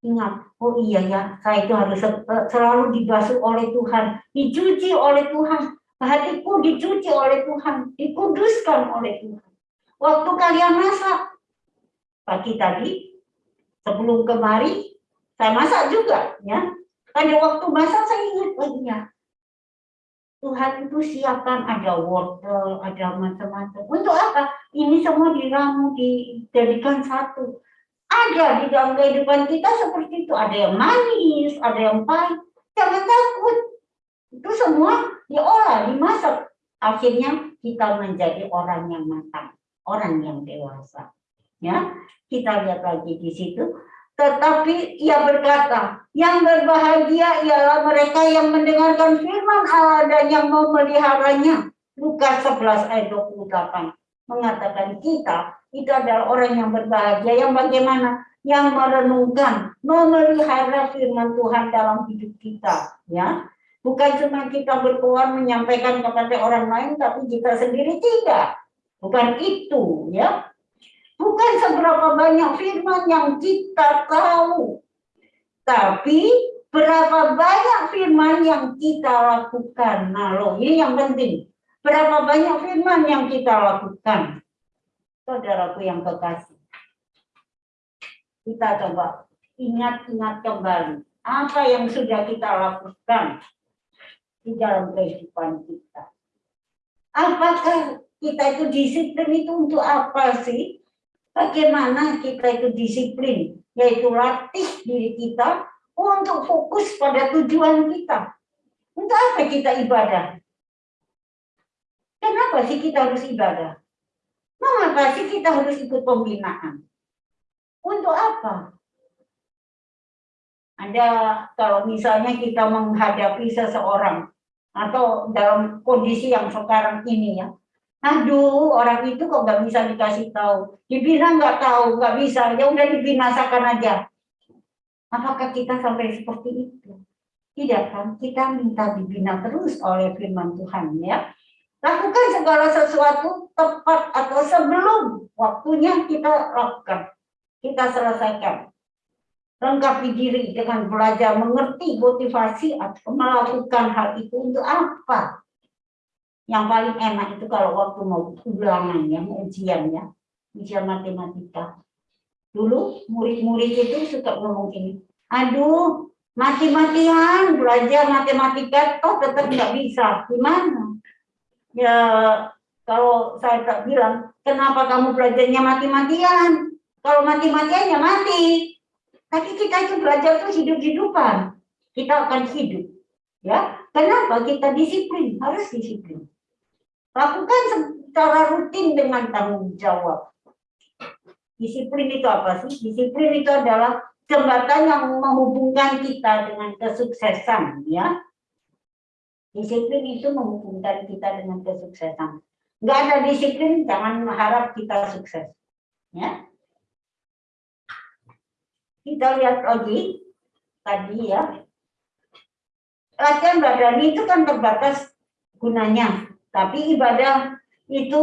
ingat, oh iya ya, saya itu harus selalu dibasuh oleh Tuhan, dicuci oleh Tuhan, hatiku dicuci oleh Tuhan, dikuduskan oleh Tuhan. Waktu kalian masak, pagi tadi, sebelum kemari, saya masak juga, ya. Pada waktu masak saya ingat oh ya, Tuhan itu siapkan ada wortel, ada macam-macam. Untuk apa? Ini semua diramu, dijadikan satu. Ada di dalam kehidupan kita seperti itu. Ada yang manis, ada yang pahit. Jangan takut. Itu semua diolah, dimasak. Akhirnya kita menjadi orang yang matang, orang yang dewasa. Ya, kita lihat lagi di situ tetapi ia berkata, yang berbahagia ialah mereka yang mendengarkan firman Allah dan yang memeliharanya. Lukas 11 ayat 28 mengatakan kita itu adalah orang yang berbahagia yang bagaimana? Yang merenungkan memelihara firman Tuhan dalam hidup kita. Ya bukan cuma kita berkuat menyampaikan kepada orang lain tapi kita sendiri tidak. Bukan itu ya Bukan seberapa banyak firman yang kita tahu, tapi berapa banyak firman yang kita lakukan. Nah, loh, ini yang penting. Berapa banyak firman yang kita lakukan? Saudaraku yang kekasih. Kita coba ingat-ingat kembali apa yang sudah kita lakukan di dalam kehidupan kita. Apakah kita itu disiplin itu untuk apa sih? Bagaimana kita itu disiplin, yaitu latih diri kita untuk fokus pada tujuan kita. Untuk apa kita ibadah? Kenapa sih kita harus ibadah? Mengapa sih kita harus ikut pembinaan? Untuk apa? Ada kalau misalnya kita menghadapi seseorang atau dalam kondisi yang sekarang ini ya, aduh orang itu kok nggak bisa dikasih tahu. Dibina nggak tahu nggak bisa. Ya udah dibinasakan aja. Apakah kita sampai seperti itu? Tidak kan? Kita minta dibina terus oleh firman Tuhan ya. Lakukan segala sesuatu tepat atau sebelum waktunya kita lakukan. Kita selesaikan. Lengkapi diri dengan belajar mengerti motivasi atau melakukan hal itu untuk apa yang paling enak itu kalau waktu mau ulangan ya, mau ujian ya, ujian matematika. Dulu murid-murid itu suka ngomong ini, aduh mati-matian belajar matematika toh tetap nggak bisa, gimana? Ya kalau saya tak bilang, kenapa kamu belajarnya mati-matian? Kalau mati-matian ya mati. Tapi kita itu belajar tuh hidup-hidupan. Kita akan hidup. Ya, kenapa kita disiplin? Harus disiplin. Lakukan secara rutin dengan tanggung jawab. Disiplin itu apa sih? Disiplin itu adalah jembatan yang menghubungkan kita dengan kesuksesan, ya. Disiplin itu menghubungkan kita dengan kesuksesan. Enggak ada disiplin, jangan mengharap kita sukses. Ya. Kita lihat lagi tadi ya. Latihan badan itu kan terbatas gunanya. Tapi ibadah itu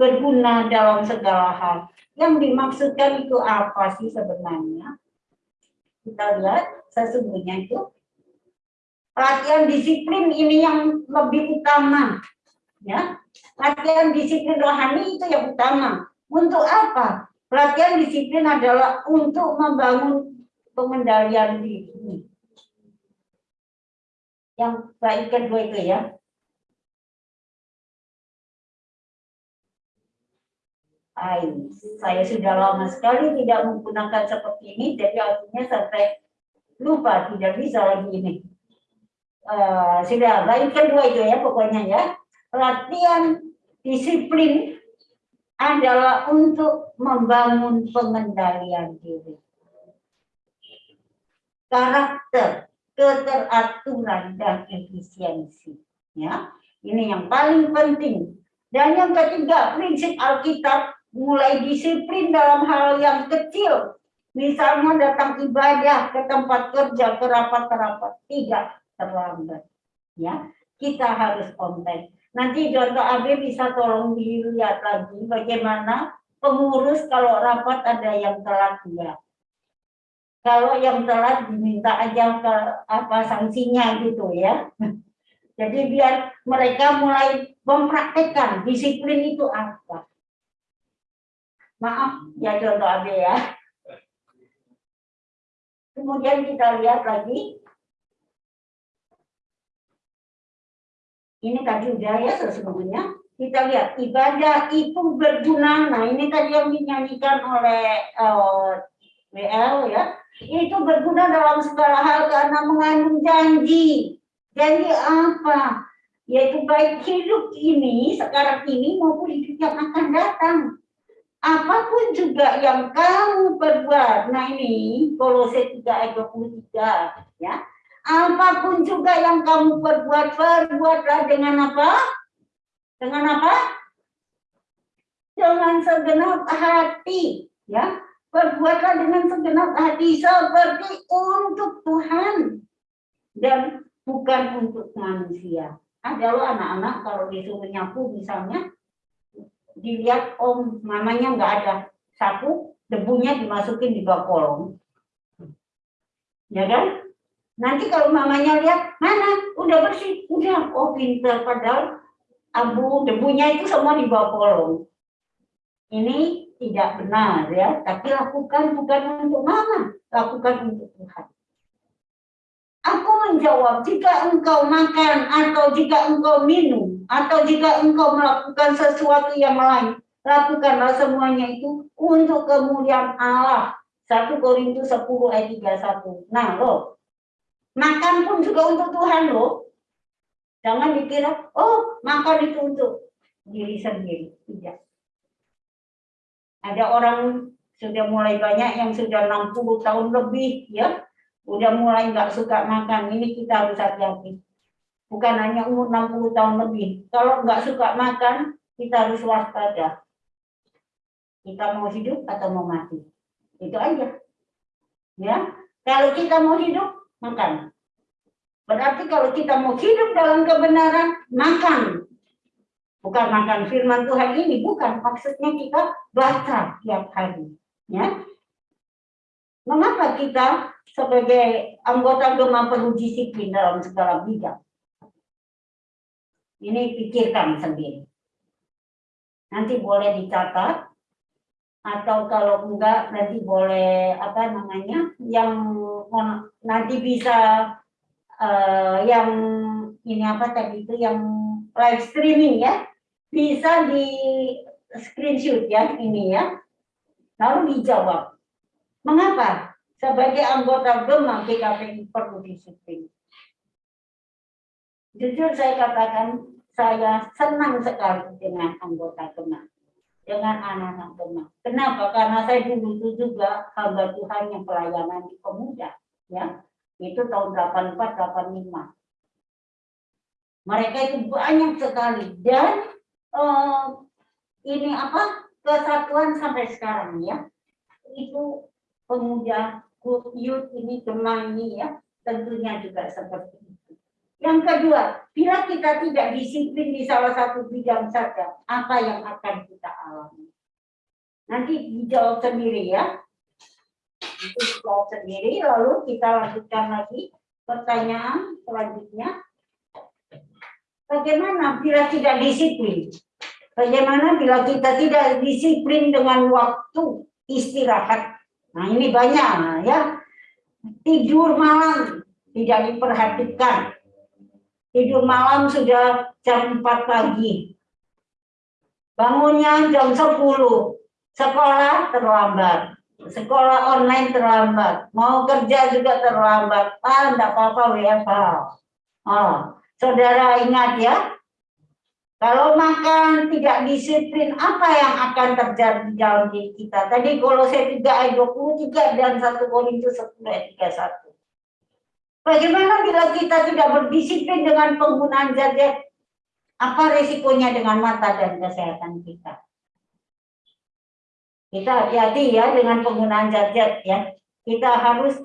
berguna dalam segala hal. Yang dimaksudkan itu apa sih sebenarnya? Kita lihat sesungguhnya itu latihan disiplin ini yang lebih utama. Ya, latihan disiplin rohani itu yang utama. Untuk apa? Latihan disiplin adalah untuk membangun pengendalian diri. Yang baik kedua itu ya, Ay, saya sudah lama sekali tidak menggunakan seperti ini, jadi artinya sampai lupa, tidak bisa lagi ini. Uh, sudah, baik kedua itu ya pokoknya ya. Latihan disiplin adalah untuk membangun pengendalian diri. Karakter, keteraturan, dan efisiensi. Ya, ini yang paling penting. Dan yang ketiga, prinsip Alkitab mulai disiplin dalam hal yang kecil. Misalnya datang ibadah ke tempat kerja, ke rapat-rapat, tidak terlambat. Ya, kita harus on time. Nanti contoh AB bisa tolong dilihat lagi bagaimana pengurus kalau rapat ada yang telat ya. Kalau yang telat diminta aja ke apa sanksinya gitu ya. [laughs] Jadi biar mereka mulai mempraktekkan disiplin itu apa. Maaf ya contoh AB ya. Kemudian kita lihat lagi Ini tadi udah ya sesungguhnya. Kita lihat ibadah itu berguna. Nah ini tadi yang dinyanyikan oleh uh, eh, WL ya. Itu berguna dalam segala hal karena mengandung janji. Janji apa? Yaitu baik hidup ini, sekarang ini maupun hidup yang akan datang. Apa pun juga yang kamu perbuat. Nah ini Kolose 3 ayat 23 ya Apa pun juga yang kamu perbuat, perbuatlah dengan apa? Dengan apa? Dengan segenap hati, ya. Perbuatlah dengan segenap hati seperti untuk Tuhan dan bukan untuk manusia. Ada lo anak-anak kalau disuruh nyapu misalnya dilihat om mamanya nggak ada sapu debunya dimasukin di bawah kolong ya kan Nanti kalau mamanya lihat, mana? Udah bersih. Udah, oh pinter. Padahal abu debunya itu semua di bawah kolong. Ini tidak benar ya. Tapi lakukan bukan untuk mama. Lakukan untuk Tuhan. Aku menjawab, jika engkau makan atau jika engkau minum atau jika engkau melakukan sesuatu yang lain, lakukanlah semuanya itu untuk kemuliaan Allah. 1 Korintus 10 ayat 31. Nah, loh, Makan pun juga untuk Tuhan loh. Jangan dikira, oh makan itu untuk diri sendiri. Tidak. Ada orang sudah mulai banyak yang sudah 60 tahun lebih ya. Udah mulai nggak suka makan. Ini kita harus hati-hati. Bukan hanya umur 60 tahun lebih. Kalau nggak suka makan, kita harus waspada. Kita mau hidup atau mau mati. Itu aja. Ya. Kalau kita mau hidup, makan. Berarti kalau kita mau hidup dalam kebenaran, makan. Bukan makan firman Tuhan ini, bukan. Maksudnya kita baca tiap hari. Ya. Mengapa kita sebagai anggota Gema perlu disiplin dalam segala bidang? Ini pikirkan sendiri. Nanti boleh dicatat atau kalau enggak nanti boleh apa namanya yang nanti bisa uh, yang ini apa tadi itu yang live streaming ya bisa di screenshot ya ini ya lalu dijawab. Mengapa? Sebagai anggota GEMA GKPI perlu disiplin jujur saya katakan saya senang sekali dengan anggota GEMA dengan anak-anak teman. Kenapa? Karena saya dulu itu juga hamba Tuhan yang pelayanan di pemuda, ya. Itu tahun 84 85. Mereka itu banyak sekali dan uh, ini apa? kesatuan sampai sekarang ya. Itu pemuda youth ini teman ini ya, tentunya juga seperti. Yang kedua, bila kita tidak disiplin di salah satu bidang saja, apa yang akan kita alami? Nanti dijawab sendiri ya. Itu dijawab sendiri, lalu kita lanjutkan lagi pertanyaan selanjutnya. Bagaimana bila tidak disiplin? Bagaimana bila kita tidak disiplin dengan waktu istirahat? Nah ini banyak ya. Tidur malam tidak diperhatikan tidur malam sudah jam 4 pagi. Bangunnya jam 10. Sekolah terlambat. Sekolah online terlambat. Mau kerja juga terlambat. Ah, enggak apa-apa WFH. Oh, saudara ingat ya, Kalau makan tidak disiplin, apa yang akan terjadi di dalam diri kita? Tadi kalau saya 3 ayat 23 dan 1 Korintus 10 ayat 31. Bagaimana bila kita tidak berdisiplin dengan penggunaan zat Apa resikonya dengan mata dan kesehatan kita? Kita hati-hati ya dengan penggunaan zat ya. Kita harus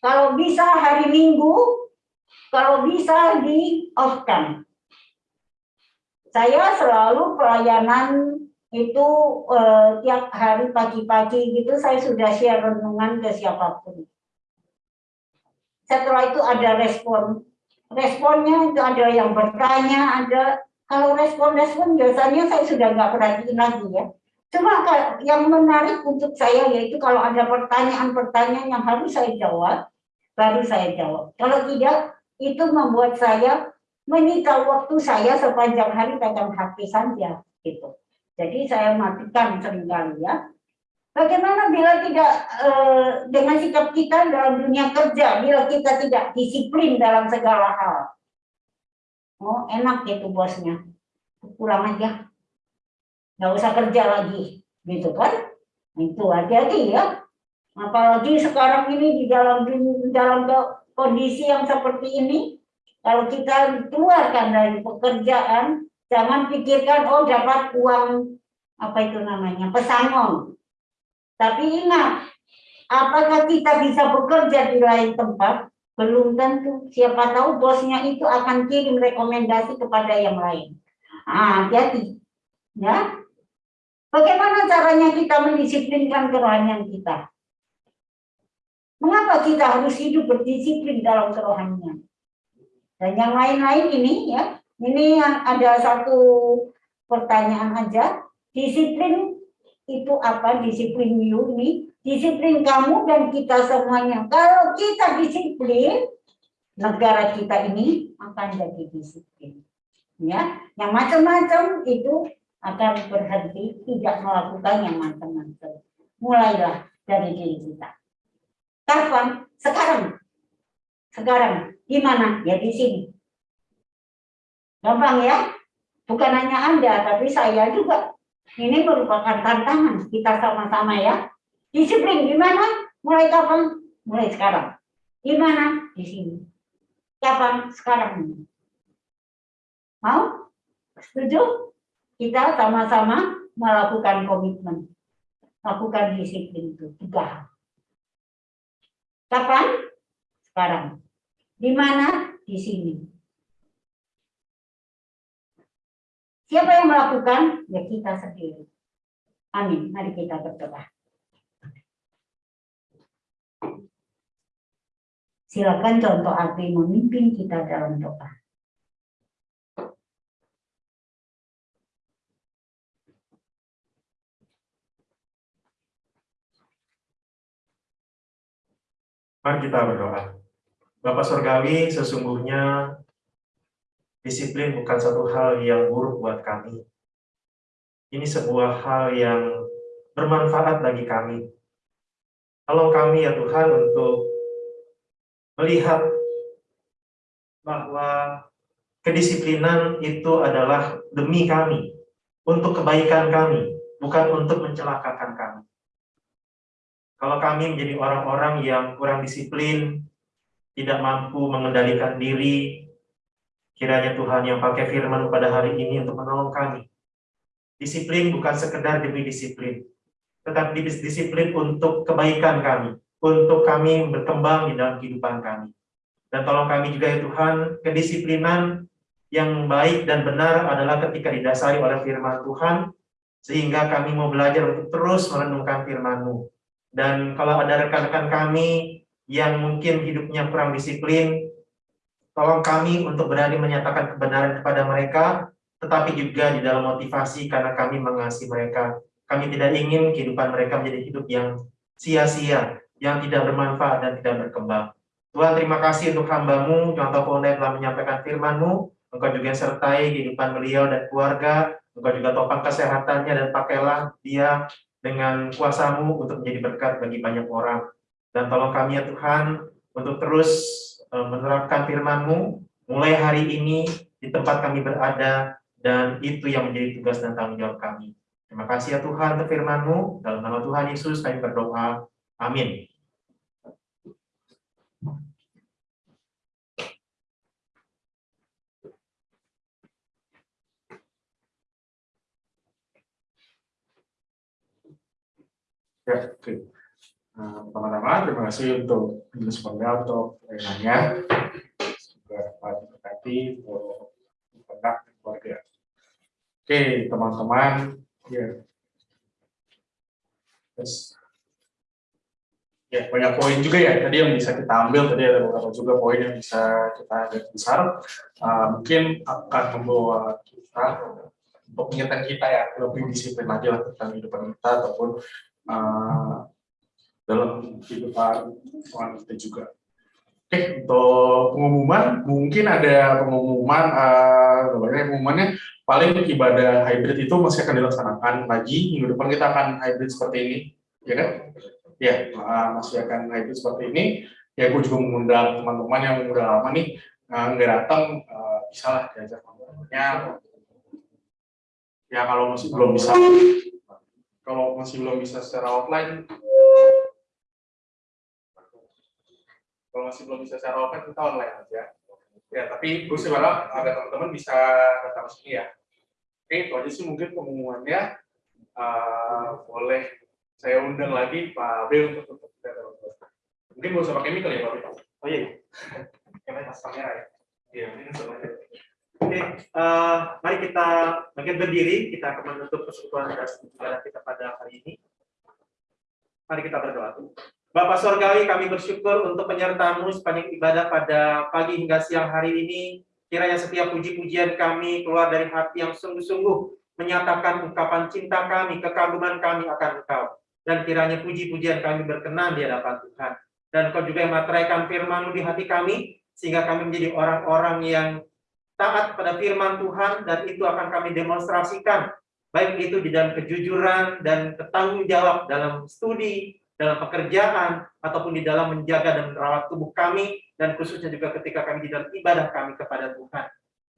kalau bisa hari Minggu, kalau bisa di off-kan saya selalu pelayanan itu eh, tiap hari pagi-pagi gitu saya sudah share renungan ke siapa pun. Setelah itu ada respon. Responnya itu ada yang bertanya, ada kalau respon-respon biasanya saya sudah nggak perhatiin lagi ya. Cuma yang menarik untuk saya yaitu kalau ada pertanyaan-pertanyaan yang harus saya jawab, baru saya jawab. Kalau tidak, itu membuat saya menyita waktu saya sepanjang hari pegang HP saja gitu. Jadi saya matikan sering kali ya. Bagaimana bila tidak eh, dengan sikap kita dalam dunia kerja, bila kita tidak disiplin dalam segala hal. Oh enak gitu bosnya, pulang aja, nggak usah kerja lagi, gitu kan? Itu hati-hati ya. Apalagi sekarang ini di dalam dalam kondisi yang seperti ini, kalau kita keluarkan dari pekerjaan, jangan pikirkan oh dapat uang apa itu namanya pesangon. Tapi ingat, apakah kita bisa bekerja di lain tempat? Belum tentu. Siapa tahu bosnya itu akan kirim rekomendasi kepada yang lain. Ah, hati-hati. Ya. Bagaimana caranya kita mendisiplinkan kerohanian kita? Mengapa kita harus hidup berdisiplin dalam kerohanian? Dan yang lain-lain ini ya, ini yang ada satu pertanyaan aja. Disiplin itu apa? Disiplin you ini, disiplin kamu dan kita semuanya. Kalau kita disiplin, negara kita ini akan jadi disiplin. Ya, yang macam-macam itu akan berhenti tidak melakukan yang macam-macam. Mulailah dari diri kita. Kapan? Sekarang. Sekarang di mana? Ya di sini. Gampang ya? Bukan hanya Anda, tapi saya juga. Ini merupakan tantangan kita sama-sama ya. Disiplin di mana? Mulai kapan? Mulai sekarang. Di mana? Di sini. Kapan? Sekarang. Mau? Setuju? Kita sama-sama melakukan komitmen. Lakukan disiplin itu. Tiga Kapan? Sekarang. Di mana? Di sini. Siapa yang melakukan? Ya kita sendiri. Amin. Mari kita berdoa. Silakan contoh api memimpin kita dalam doa. Mari kita berdoa. Bapak Surgawi, sesungguhnya disiplin bukan satu hal yang buruk buat kami. Ini sebuah hal yang bermanfaat bagi kami. Kalau kami ya Tuhan untuk melihat bahwa kedisiplinan itu adalah demi kami, untuk kebaikan kami, bukan untuk mencelakakan kami. Kalau kami menjadi orang-orang yang kurang disiplin, tidak mampu mengendalikan diri, kiranya Tuhan yang pakai firman pada hari ini untuk menolong kami. Disiplin bukan sekedar demi disiplin, tetapi disiplin untuk kebaikan kami, untuk kami berkembang di dalam kehidupan kami. Dan tolong kami juga ya Tuhan, kedisiplinan yang baik dan benar adalah ketika didasari oleh firman Tuhan, sehingga kami mau belajar untuk terus merenungkan firman-Mu. Dan kalau ada rekan-rekan kami yang mungkin hidupnya kurang disiplin, tolong kami untuk berani menyatakan kebenaran kepada mereka, tetapi juga di dalam motivasi karena kami mengasihi mereka. Kami tidak ingin kehidupan mereka menjadi hidup yang sia-sia, yang tidak bermanfaat dan tidak berkembang. Tuhan terima kasih untuk hambamu, contoh Ponda telah menyampaikan firmanmu, Engkau juga sertai kehidupan beliau dan keluarga, Engkau juga topang kesehatannya dan pakailah dia dengan kuasamu untuk menjadi berkat bagi banyak orang. Dan tolong kami ya Tuhan untuk terus menerapkan firman-Mu mulai hari ini di tempat kami berada Dan itu yang menjadi tugas dan tanggung jawab kami. Terima kasih ya Tuhan untuk firman-Mu. Dalam nama Tuhan Yesus kami berdoa. Amin. Ya, oke. Nah, Pertama-tama, terima kasih untuk Penggal untuk pelayanannya. Semoga dapat berkati untuk kontak keluarga. Oke, teman-teman. Ya. Terus, ya banyak poin juga ya tadi yang bisa kita ambil tadi ada beberapa juga poin yang bisa kita lihat besar Uh, mungkin akan membawa kita untuk mengingatkan kita ya lebih disiplin lagi lah tentang kehidupan kita ataupun uh, dalam kehidupan kita juga. Oke, untuk pengumuman, mungkin ada pengumuman, uh, pengumumannya paling ibadah hybrid itu masih akan dilaksanakan lagi, minggu depan kita akan hybrid seperti ini, ya kan? Ya, uh, masih akan hybrid seperti ini. Ya, gue juga mengundang teman-teman yang udah lama nih, uh, nggak datang, uh, bisa lah diajak ngobrolnya. Ya, kalau masih belum bisa, kalau masih belum bisa secara offline, kalau masih belum bisa secara offline kita online aja. Ya tapi gue sih berharap agar teman-teman bisa datang sini ya. Oke itu aja sih mungkin pengumumannya. Uh, boleh saya undang lagi Pak Bel untuk untuk kita mungkin gak usah pakai mic kali ya Pak Bel oh iya. Kamera kamera ya. Iya ini Oke, eh, mari kita bagian berdiri, kita akan menutup persekutuan kita pada hari ini. Mari kita berdoa. Bapak Sorgawi, kami bersyukur untuk penyertaanmu sepanjang ibadah pada pagi hingga siang hari ini. Kiranya setiap puji-pujian kami keluar dari hati yang sungguh-sungguh menyatakan ungkapan cinta kami, kekaguman kami akan Engkau. Dan kiranya puji-pujian kami berkenan di hadapan Tuhan. Dan Engkau juga yang materaikan firman di hati kami, sehingga kami menjadi orang-orang yang taat pada firman Tuhan, dan itu akan kami demonstrasikan, baik itu di dalam kejujuran dan bertanggung jawab dalam studi, dalam pekerjaan, ataupun di dalam menjaga dan merawat tubuh kami, dan khususnya juga ketika kami di dalam ibadah kami kepada Tuhan.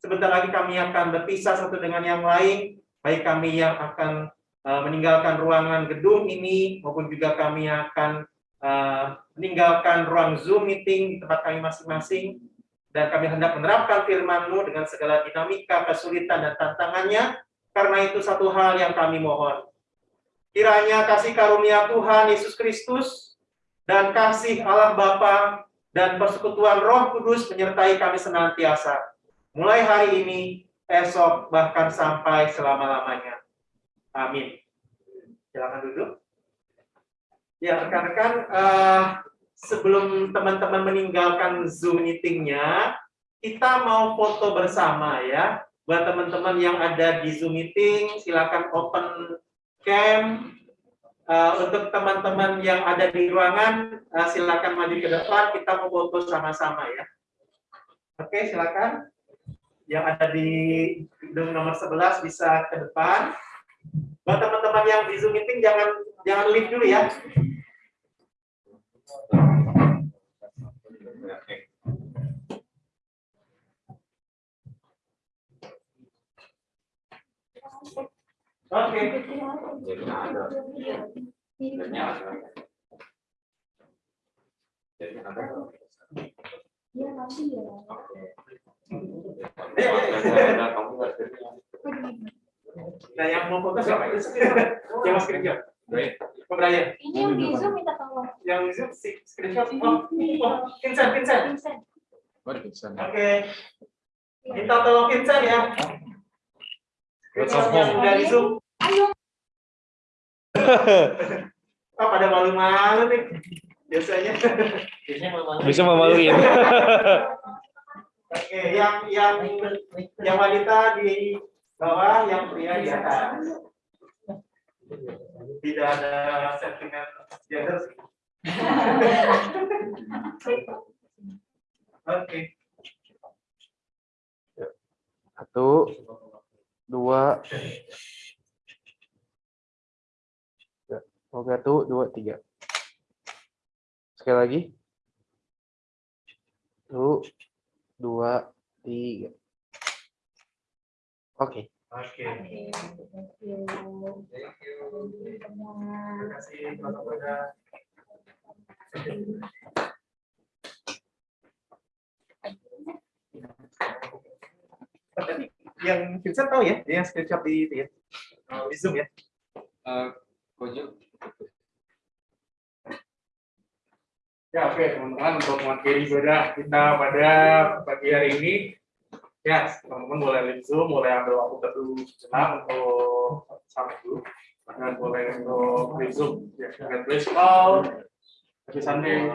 Sebentar lagi kami akan berpisah satu dengan yang lain, baik kami yang akan uh, meninggalkan ruangan gedung ini, maupun juga kami akan uh, meninggalkan ruang Zoom meeting di tempat kami masing-masing, dan kami hendak menerapkan firman-Mu dengan segala dinamika, kesulitan, dan tantangannya, karena itu satu hal yang kami mohon. Kiranya kasih karunia Tuhan Yesus Kristus dan kasih Allah Bapa dan persekutuan Roh Kudus menyertai kami senantiasa. Mulai hari ini, esok, bahkan sampai selama-lamanya. Amin. Silakan duduk. Ya, rekan-rekan, uh, sebelum teman-teman meninggalkan Zoom meetingnya, kita mau foto bersama ya. Buat teman-teman yang ada di Zoom meeting, silakan open cam. Uh, untuk teman-teman yang ada di ruangan, uh, silakan maju ke depan, kita mau foto sama-sama ya. Oke, silakan. Yang ada di gedung nomor 11 bisa ke depan. Buat teman-teman yang di Zoom meeting, jangan jangan leave dulu ya. Nah, yang mau foto siapa? Yang mas kerja. Oh, Brian. Ini yang di Zoom minta tolong. Yang di Zoom si screenshot. Oh, oh, Vincent, Vincent. Vincent. Oke. Kita tolong Vincent ya. Screenshot yang dari Zoom. Ayo. Oh, [laughs] pada malu-malu nih. Biasanya. Bisa memaluin. Oke, yang yang yang wanita di bawah, yang pria di atas. Tidak ada sentimen gender sih. [laughs] Oke. Satu, dua, tiga. Oh, satu, dua, tiga. Sekali lagi. Satu, dua, tiga. Oke. Oke. Terima kasih. Tadi yang Vincent tahu ya, yang screenshot di ya, eh, di Zoom ya. Ya oke teman-teman untuk mengakhiri ibadah kita pada pagi hari ini. Ya teman-teman boleh live zoom boleh ambil waktu teduh sejenak untuk sampai dulu. Dan boleh untuk live zoom ya God bless you all happy Sunday